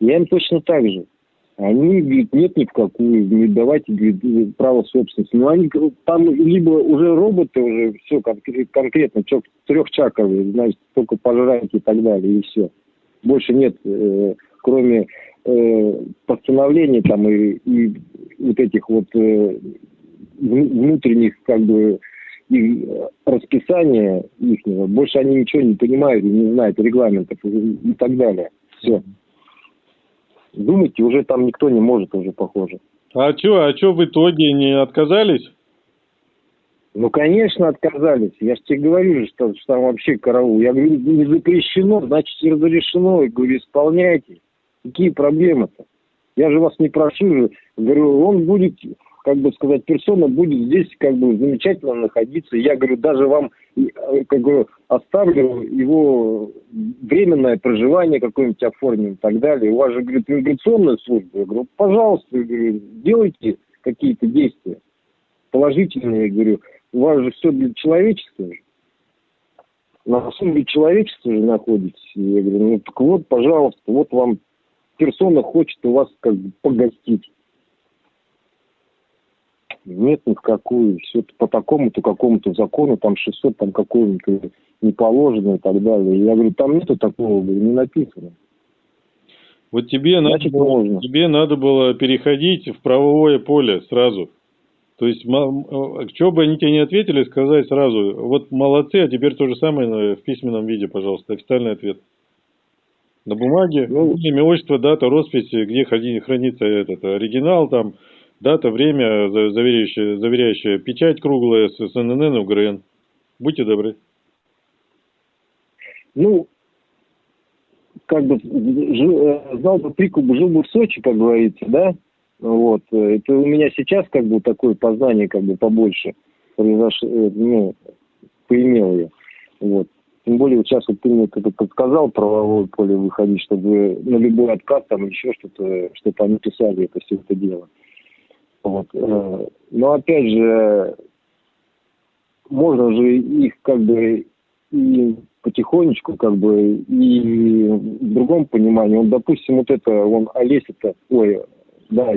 Я им точно так же. Они говорят, нет ни в какую, не давайте говорит, право собственности. Но они там либо уже роботы, уже все конкретно, трехчаковые, значит, только пожрать и так далее, и все. Больше нет, э, кроме э, постановлений там и, и вот этих вот э, внутренних как бы их расписания их, больше они ничего не понимают и не знают регламентов и, и так далее. Все. Думайте, уже там никто не может уже, похоже. А что, а что в итоге не отказались? Ну, конечно, отказались. Я же тебе говорю, что, что там вообще караул. Я говорю, не запрещено, значит, разрешено. Я говорю, исполняйте. Какие проблемы-то? Я же вас не прошу же. Говорю, он будет как бы сказать, персона будет здесь как бы замечательно находиться. Я говорю, даже вам э, как бы оставлю его временное проживание какое-нибудь оформим и так далее. У вас же, говорит, иммиграционная служба. Я говорю, пожалуйста, говорю, делайте какие-то действия положительные. Я говорю, у вас же все для человечества же. На службе человечества же находитесь. Я говорю, ну так вот, пожалуйста, вот вам персона хочет у вас как бы погостить. Нет ни в какую. Все по такому-то какому-то закону, там 600 там какому-то не положено и так далее. Я говорю, там нету такого, не написано. Вот тебе Значит, надо, можно. тебе надо было переходить в правовое поле сразу. То есть, что бы они тебе не ответили, сказать сразу, вот молодцы, а теперь то же самое в письменном виде, пожалуйста, официальный ответ. На бумаге, ну, имя, отчество, дата, роспись, где хранится этот оригинал, там, Дата, время, заверяющая, заверяющая печать круглая с СНН УГРН. Будьте добры. Ну, как бы э, знал бы прикуп, жил бы в Сочи, как говорится, да? Вот. Это у меня сейчас как бы такое познание как бы побольше произошло, э, ну, поимел я. Вот. Тем более вот сейчас вот ты мне как-то подсказал правовое поле выходить, чтобы на любой откат там еще что-то, чтобы они писали это все это дело. Вот. Э, но опять же, можно же их как бы и потихонечку, как бы, и в другом понимании. Он, допустим, вот это, он Олеся-то, ой, да,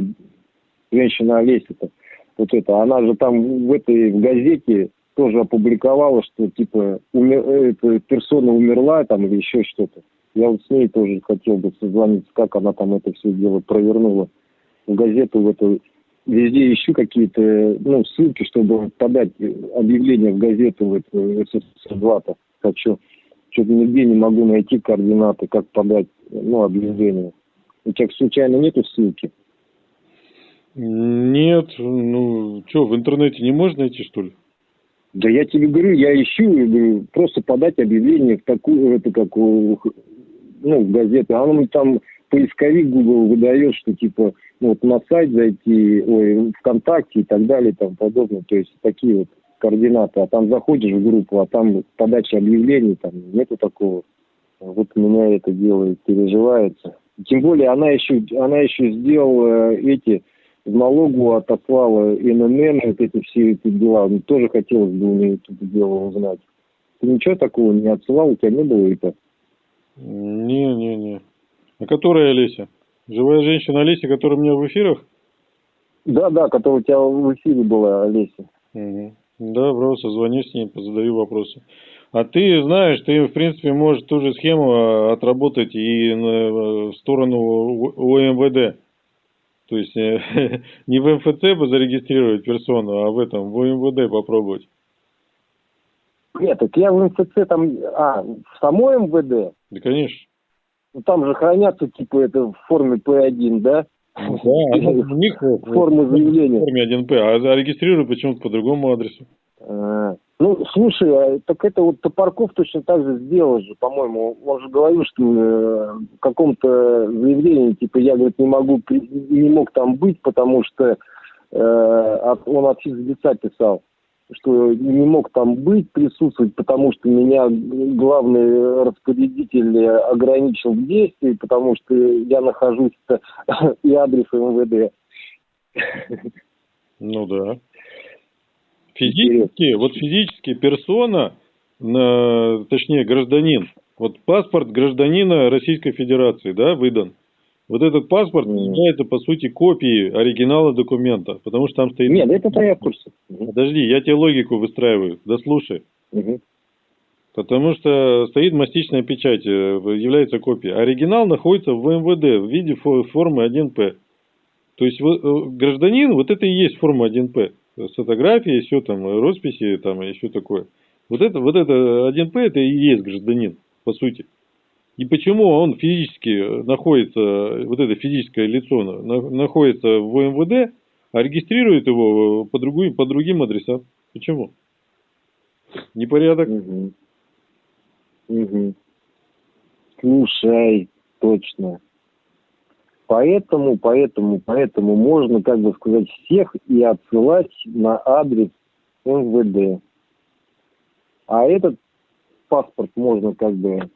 женщина Олеся-то, вот это, она же там в этой в газете тоже опубликовала, что типа умер, эта персона умерла там или еще что-то. Я вот с ней тоже хотел бы созвониться, как она там это все дело провернула в газету в эту везде ищу какие-то ну, ссылки, чтобы подать объявление в газету в эту СССР-2. Хочу. Что-то нигде не могу найти координаты, как подать ну, объявление. У тебя случайно нету ссылки? Нет, ну что, в интернете не можно найти, что ли? Да я тебе говорю, я ищу, говорю, просто подать объявление в такую, это как, ну, в газету. А оно там поисковик Google выдает, что типа ну, вот на сайт зайти, ой, ВКонтакте и так далее и тому подобное. То есть такие вот координаты. А там заходишь в группу, а там подача объявлений, там нету такого. Вот меня это делает, переживается. Тем более она еще, она еще сделала эти, в налогу отослала ННН, вот эти все эти дела. Мне тоже хотелось бы у нее это дело узнать. Ты ничего такого не отсылал, у тебя не было это? Не-не-не. А которая Олеся? Живая женщина Олеся, которая у меня в эфирах? Да, да, которая у тебя в эфире была, Олеся. Угу. Да, просто звоню с ней, задаю вопросы. А ты знаешь, ты, в принципе, можешь ту же схему а, отработать и в сторону УМВД. То есть не в МФЦ зарегистрировать персону, а в этом, в УМВД попробовать. Нет, так я в МФЦ там, а, в самой МВД? Да, конечно. Ну, там же хранятся, типа, это в форме П1, да? Да, у них форма заявления. В форме 1П, а зарегистрирую почему-то по другому адресу. А, ну, слушай, а, так это вот Топорков точно так же сделал же, по-моему. Он же говорил, что э, в каком-то заявлении, типа, я, говорит, не могу, не мог там быть, потому что э, он от физлица писал что не мог там быть, присутствовать, потому что меня главный распорядитель ограничил в действии, потому что я нахожусь и адрес МВД. Ну да. Физически, вот физически персона, точнее гражданин, вот паспорт гражданина Российской Федерации, да, выдан. Вот этот паспорт является, по сути, копией оригинала документа, потому что там стоит... Нет, это я в курсе. Подожди, я тебе логику выстраиваю, дослушай. Угу. Потому что стоит мастичная печать, э, является копией. Оригинал находится в МВД в виде формы 1П. То есть э, гражданин, вот это и есть форма 1П. С фотографией, все там, росписи там все такое. Вот это, вот это 1П, это и есть гражданин, по сути. И почему он физически находится, вот это физическое лицо находится в МВД, а регистрирует его по, другим, по другим адресам? Почему? Непорядок? Угу. Угу. Слушай, точно. Поэтому, поэтому, поэтому можно, как бы сказать, всех и отсылать на адрес МВД. А этот паспорт можно как бы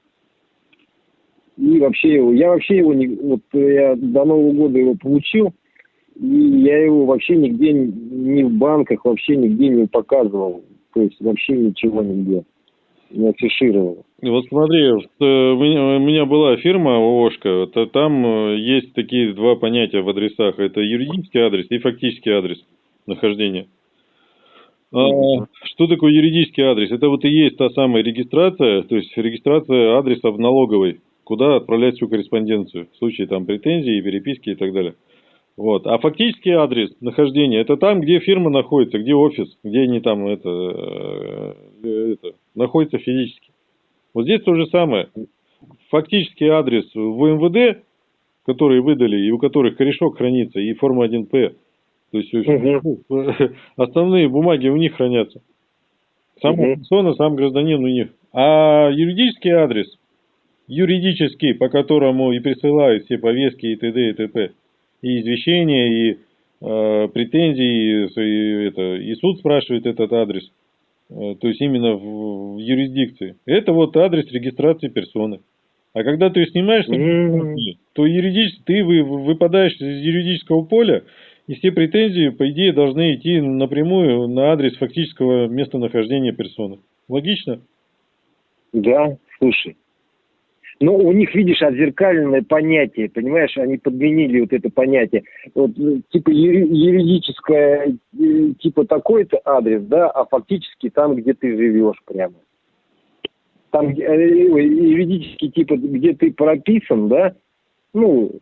и вообще его, я вообще его не, вот я до Нового года его получил, и я его вообще нигде, ни в банках, вообще нигде не показывал. То есть вообще ничего нигде не афишировал. Вот смотри, у меня была фирма ООшка, то там э, есть такие два понятия в адресах. Это юридический адрес и фактический адрес нахождения. А, что такое юридический адрес? Это вот и есть та самая регистрация, то есть регистрация адреса в налоговой куда отправлять всю корреспонденцию в случае там претензий, переписки и так далее. Вот. А фактический адрес нахождения это там, где фирма находится, где офис, где они там это, э, это находится физически. Вот здесь то же самое. Фактический адрес в МВД, который выдали и у которых корешок хранится, и форма 1П. То есть угу. основные бумаги у них хранятся. Сам угу. персона, сам гражданин у них. А юридический адрес юридический, по которому и присылают все повестки и т.д. и т.п. И извещения, и э, претензии, и, и, это, и суд спрашивает этот адрес. Э, то есть именно в, в юрисдикции. Это вот адрес регистрации персоны. А когда ты снимаешь, то юридически ты вы, выпадаешь из юридического поля, и все претензии, по идее, должны идти напрямую на адрес фактического местонахождения персоны. Логично? Да, слушай, но у них, видишь, отзеркаленное понятие, понимаешь, они подменили вот это понятие. Вот, э, типа юридическое, э, типа такой-то адрес, да, а фактически там, где ты живешь прямо. Там э, юридический типа, где ты прописан, да, ну,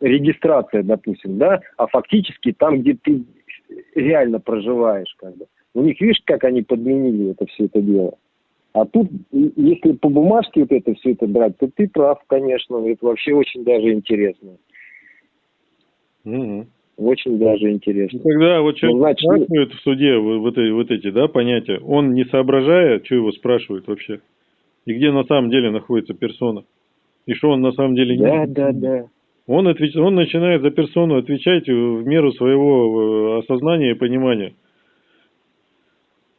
регистрация, допустим, да, а фактически там, где ты реально проживаешь, как бы. У них, видишь, как они подменили это все это дело. А тут, если по бумажке вот это все это брать, то ты прав, конечно. Это вообще очень даже интересно. Угу. Очень даже интересно. Ну, когда вот человек ну, значит, спрашивает в суде вот, эти, вот эти да, понятия, он не соображая, что его спрашивают вообще, и где на самом деле находится персона, и что он на самом деле не... Да, да, да. Он, отвеч... он начинает за персону отвечать в меру своего э, осознания и понимания.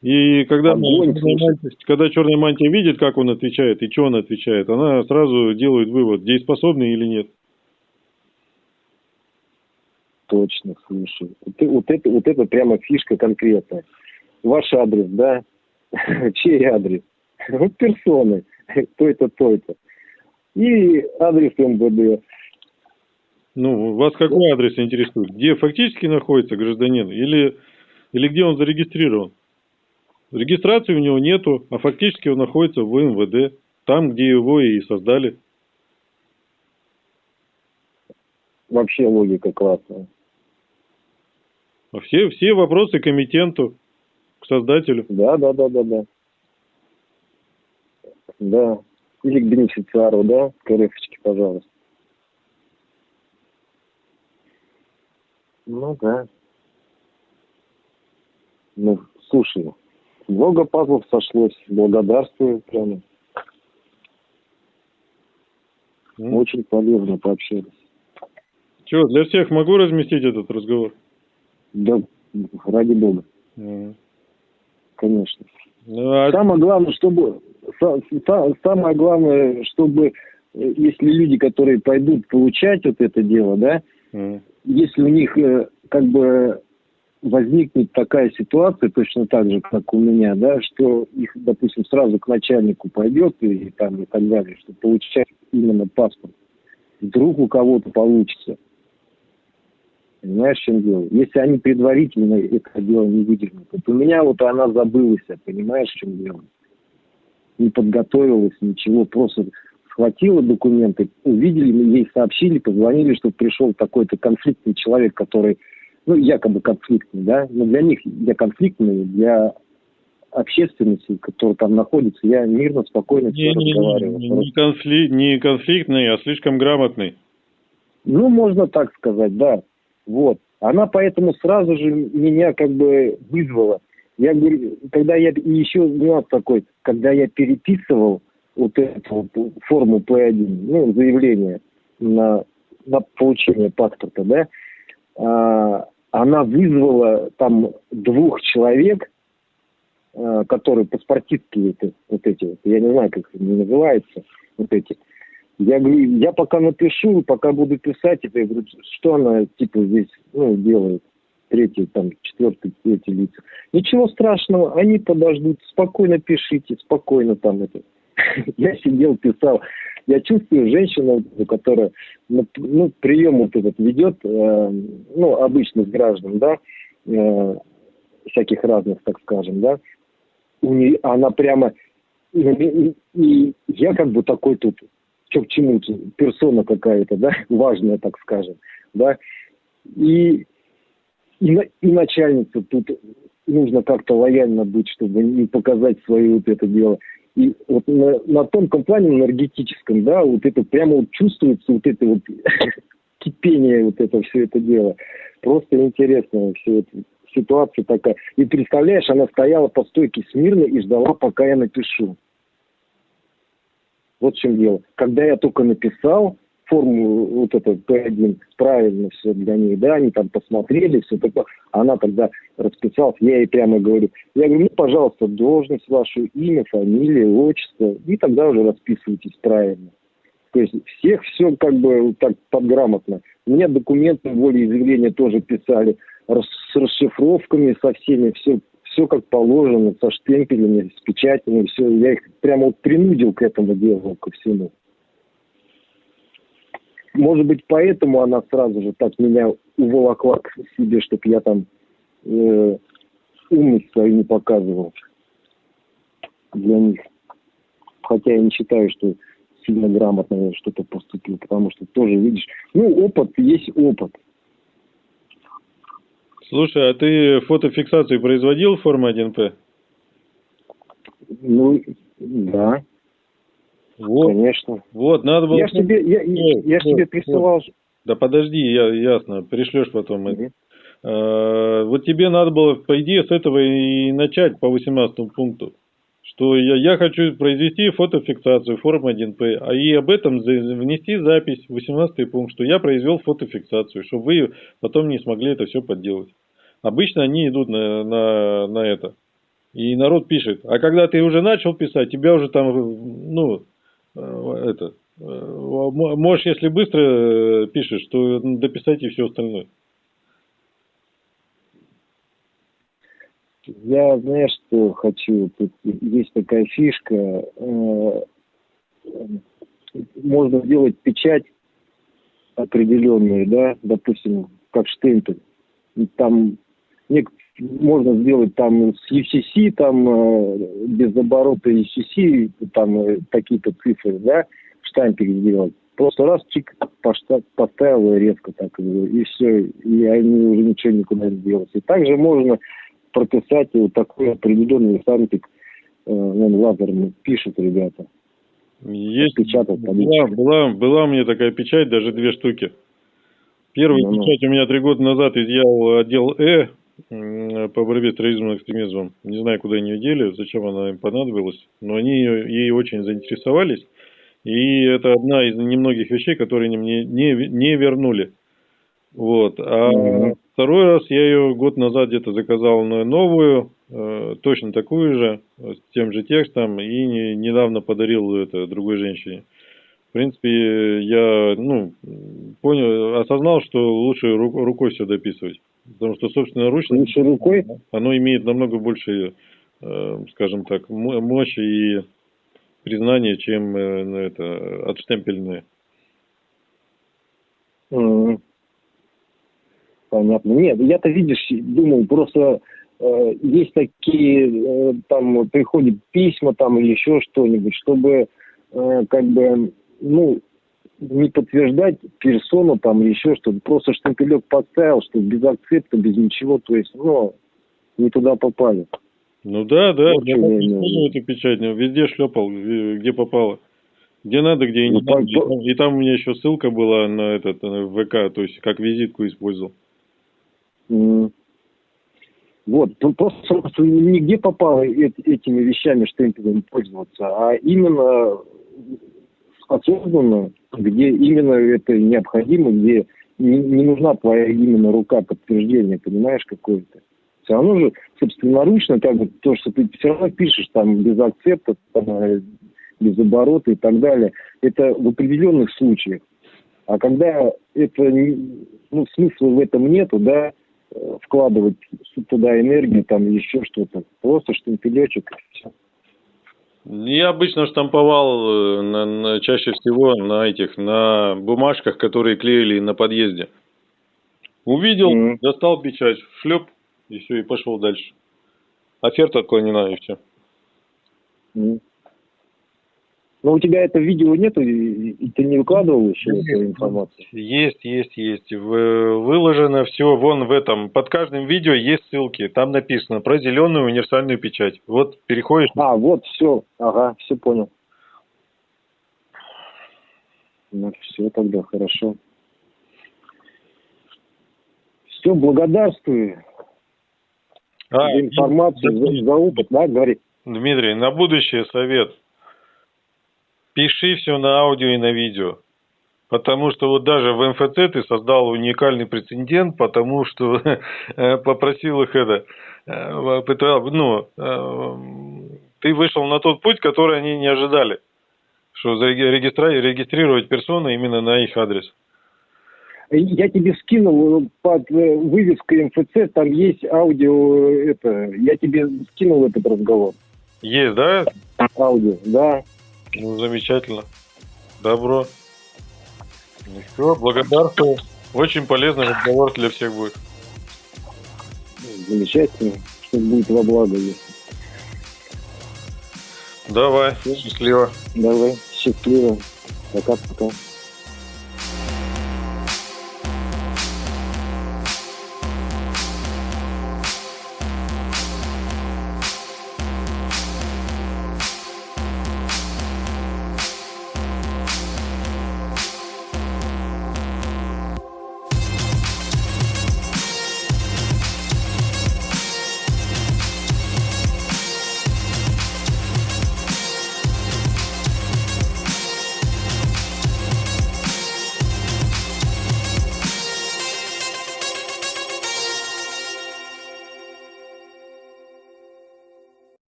И когда, мантия, когда черная мантия видит, как он отвечает и что он отвечает, она сразу делает вывод, дееспособный или нет. Точно, слушай. Вот, вот, это, вот это прямо фишка конкретная. Ваш адрес, да? Чей адрес? Вот персоны. То это, то это. и адрес МВД. Ну, вас какой адрес интересует? Где фактически находится гражданин или, или где он зарегистрирован? Регистрации у него нету, а фактически он находится в МВД, там, где его и создали. Вообще логика классная. А все, все вопросы к комитенту, к создателю. Да, да, да, да, да. Да. Или к бенефициару, да, к РФочке, пожалуйста. Ну да. Ну, слушай, много пазлов сошлось, благодарствую прямо. Mm. Очень полезно пообщались. Че, для всех могу разместить этот разговор? Да, ради бога. Mm. Конечно. Ну, а... Самое главное, чтобы самое главное, чтобы э, если люди, которые пойдут получать вот это дело, да, mm. если у них э, как бы возникнет такая ситуация, точно так же, как у меня, да, что их, допустим, сразу к начальнику пойдет и, там и так далее, что получать именно паспорт. Вдруг у кого-то получится. Понимаешь, в чем дело? Если они предварительно это дело не выдернут. Вот у меня вот она забылась, понимаешь, в чем дело? Не подготовилась, ничего, просто схватила документы, увидели, ей сообщили, позвонили, что пришел такой-то конфликтный человек, который ну, якобы конфликтный, да, но для них я конфликтный, для общественности, которая там находится, я мирно, спокойно не, не, разговариваю. Не, не, конфли... не конфликтный, а слишком грамотный. Ну, можно так сказать, да. Вот. Она поэтому сразу же меня как бы вызвала. Я говорю, когда я, и еще нюанс такой, когда я переписывал вот эту вот форму P1, ну, заявление на, на получение паспорта, да, а, она вызвала там двух человек, э, которые паспортистки это, вот эти вот, я не знаю, как они называются, вот эти. Я говорю, я пока напишу, пока буду писать, это, я говорю, что она типа здесь ну, делает, третий, там, четвертый, третий лица. Ничего страшного, они подождут, спокойно пишите, спокойно там это. Я сидел, писал. Я чувствую женщину, которая ну, ну, прием вот этот ведет, э, ну, обычных граждан, да, э, всяких разных, так скажем, да, у нее, она прямо, и, и, и я как бы такой тут, что к чему, персона какая-то, да, важная, так скажем, да, и, и, и начальница тут нужно как-то лояльно быть, чтобы не показать свое вот это дело. И вот на, на тонком плане энергетическом, да, вот это прямо вот чувствуется вот это вот кипение, вот это все это дело. Просто интересно все это ситуация такая. И представляешь, она стояла по стойке смирно и ждала, пока я напишу. Вот в чем дело. Когда я только написал, форму вот это П1 правильно все для них, да, они там посмотрели, все такое. Она тогда расписалась, я ей прямо говорю, я говорю, ну, пожалуйста, должность вашу, имя, фамилия, отчество, и тогда уже расписывайтесь правильно. То есть всех все как бы так подграмотно. Мне документы волеизъявления тоже писали с расшифровками, со всеми, все, все как положено, со штемпелями, с печатями, все. Я их прямо вот принудил к этому делу, ко всему. Может быть, поэтому она сразу же так меня уволокла к себе, чтобы я там э, умность свою не показывал для них. Хотя я не считаю, что сильно грамотно что-то поступил, потому что тоже, видишь, ну, опыт есть опыт. Слушай, а ты фотофиксацию производил в форме 1П? Ну, да. Вот, Конечно. Вот, надо было... Я ж тебе, я, вот, я ж вот, тебе присылал... Вот. Да подожди, я, ясно, пришлешь потом. Угу. А, вот тебе надо было, по идее, с этого и начать по 18 пункту. Что я, я хочу произвести фотофиксацию форм 1П, а и об этом внести запись, 18 пункт, что я произвел фотофиксацию, чтобы вы потом не смогли это все подделать. Обычно они идут на, на, на это. И народ пишет. А когда ты уже начал писать, тебя уже там, ну, это, э, можешь, если быстро э, пишешь, то дописать и все остальное. Я, знаешь, что хочу? Тут есть такая фишка. можно сделать печать определенную, да, допустим, как штемпель. Там можно сделать там с UCC, там э, без оборота UCC, там э, какие-то цифры, да, штампик сделать. Просто раз, чик, поставил резко так, и все, и они уже ничего никуда не делают. И также можно прописать вот такой определенный штампик, э, он лазерный, пишут ребята. Есть, была, была, была у меня такая печать, даже две штуки. Первую ну, печать у меня три года назад изъял отдел Э по борьбе с терроризмом и экстремизмом. Не знаю, куда они ее дели, зачем она им понадобилась, но они ей очень заинтересовались. И это одна из немногих вещей, которые мне не, не вернули. Вот. А mm-hmm. второй раз я ее год назад где-то заказал на новую, э, точно такую же, с тем же текстом, и не, недавно подарил это другой женщине. В принципе, я ну, понял, осознал, что лучше рукой все дописывать. Потому что, собственно, ручно лучше рукой оно имеет намного больше, э, скажем так, мощи и признание, чем ну, это отштемпельное. Mm. Понятно. Нет, я-то, видишь, думал, просто э, есть такие, э, там, приходят письма там или еще что-нибудь, чтобы, э, как бы, ну, не подтверждать персону там или еще что-то. Просто штемпелек поставил, что без акцепта, без ничего, то есть, ну, не туда попали. Ну да, да, вот я использую эту печать, везде шлепал, где попало. Где надо, где и не ну, надо. И там, и там у меня еще ссылка была на этот на ВК, то есть как визитку использовал. Mm. Вот, ну, просто нигде попало этими вещами штемпелями пользоваться, а именно осознанно, где именно это необходимо, где не, не нужна твоя именно рука подтверждения, понимаешь, какое-то. Все равно же собственноручно, как бы, то, что ты все равно пишешь там без акцепта, там, э, без оборота и так далее, это в определенных случаях. А когда это, ну, смысла в этом нету, да, э, вкладывать туда энергию, там еще что-то, просто штемпелечек и все. Я обычно штамповал э, на, на, чаще всего на этих, на бумажках, которые клеили на подъезде. Увидел, mm-hmm. достал печать, шлеп, и все, и пошел дальше. Оферта отклонена, и все. Mm. Но у тебя это видео нету, и ты не выкладывал еще есть, эту информацию? Есть, есть, есть. Выложено все вон в этом. Под каждым видео есть ссылки. Там написано про зеленую универсальную печать. Вот переходишь. А, вот, все. Ага, все понял. Ну, все тогда, хорошо. Все, благодарствую. А, за информацию, за, за опыт, да, говори. Дмитрий, на будущее совет. Пиши все на аудио и на видео. Потому что вот даже в МФЦ ты создал уникальный прецедент, потому что э, попросил их это, э, ну, э, ты вышел на тот путь, который они не ожидали, что регистрировать персону именно на их адрес. Я тебе скинул под э, вывеской МФЦ, там есть аудио, это, я тебе скинул этот разговор. Есть, да? Аудио, да. Ну, замечательно. Добро. Ну все, благодарствую. Очень полезный разговор для всех будет. Замечательно, что будет во благо, если. Давай, счастливо. Давай, счастливо. Пока-пока.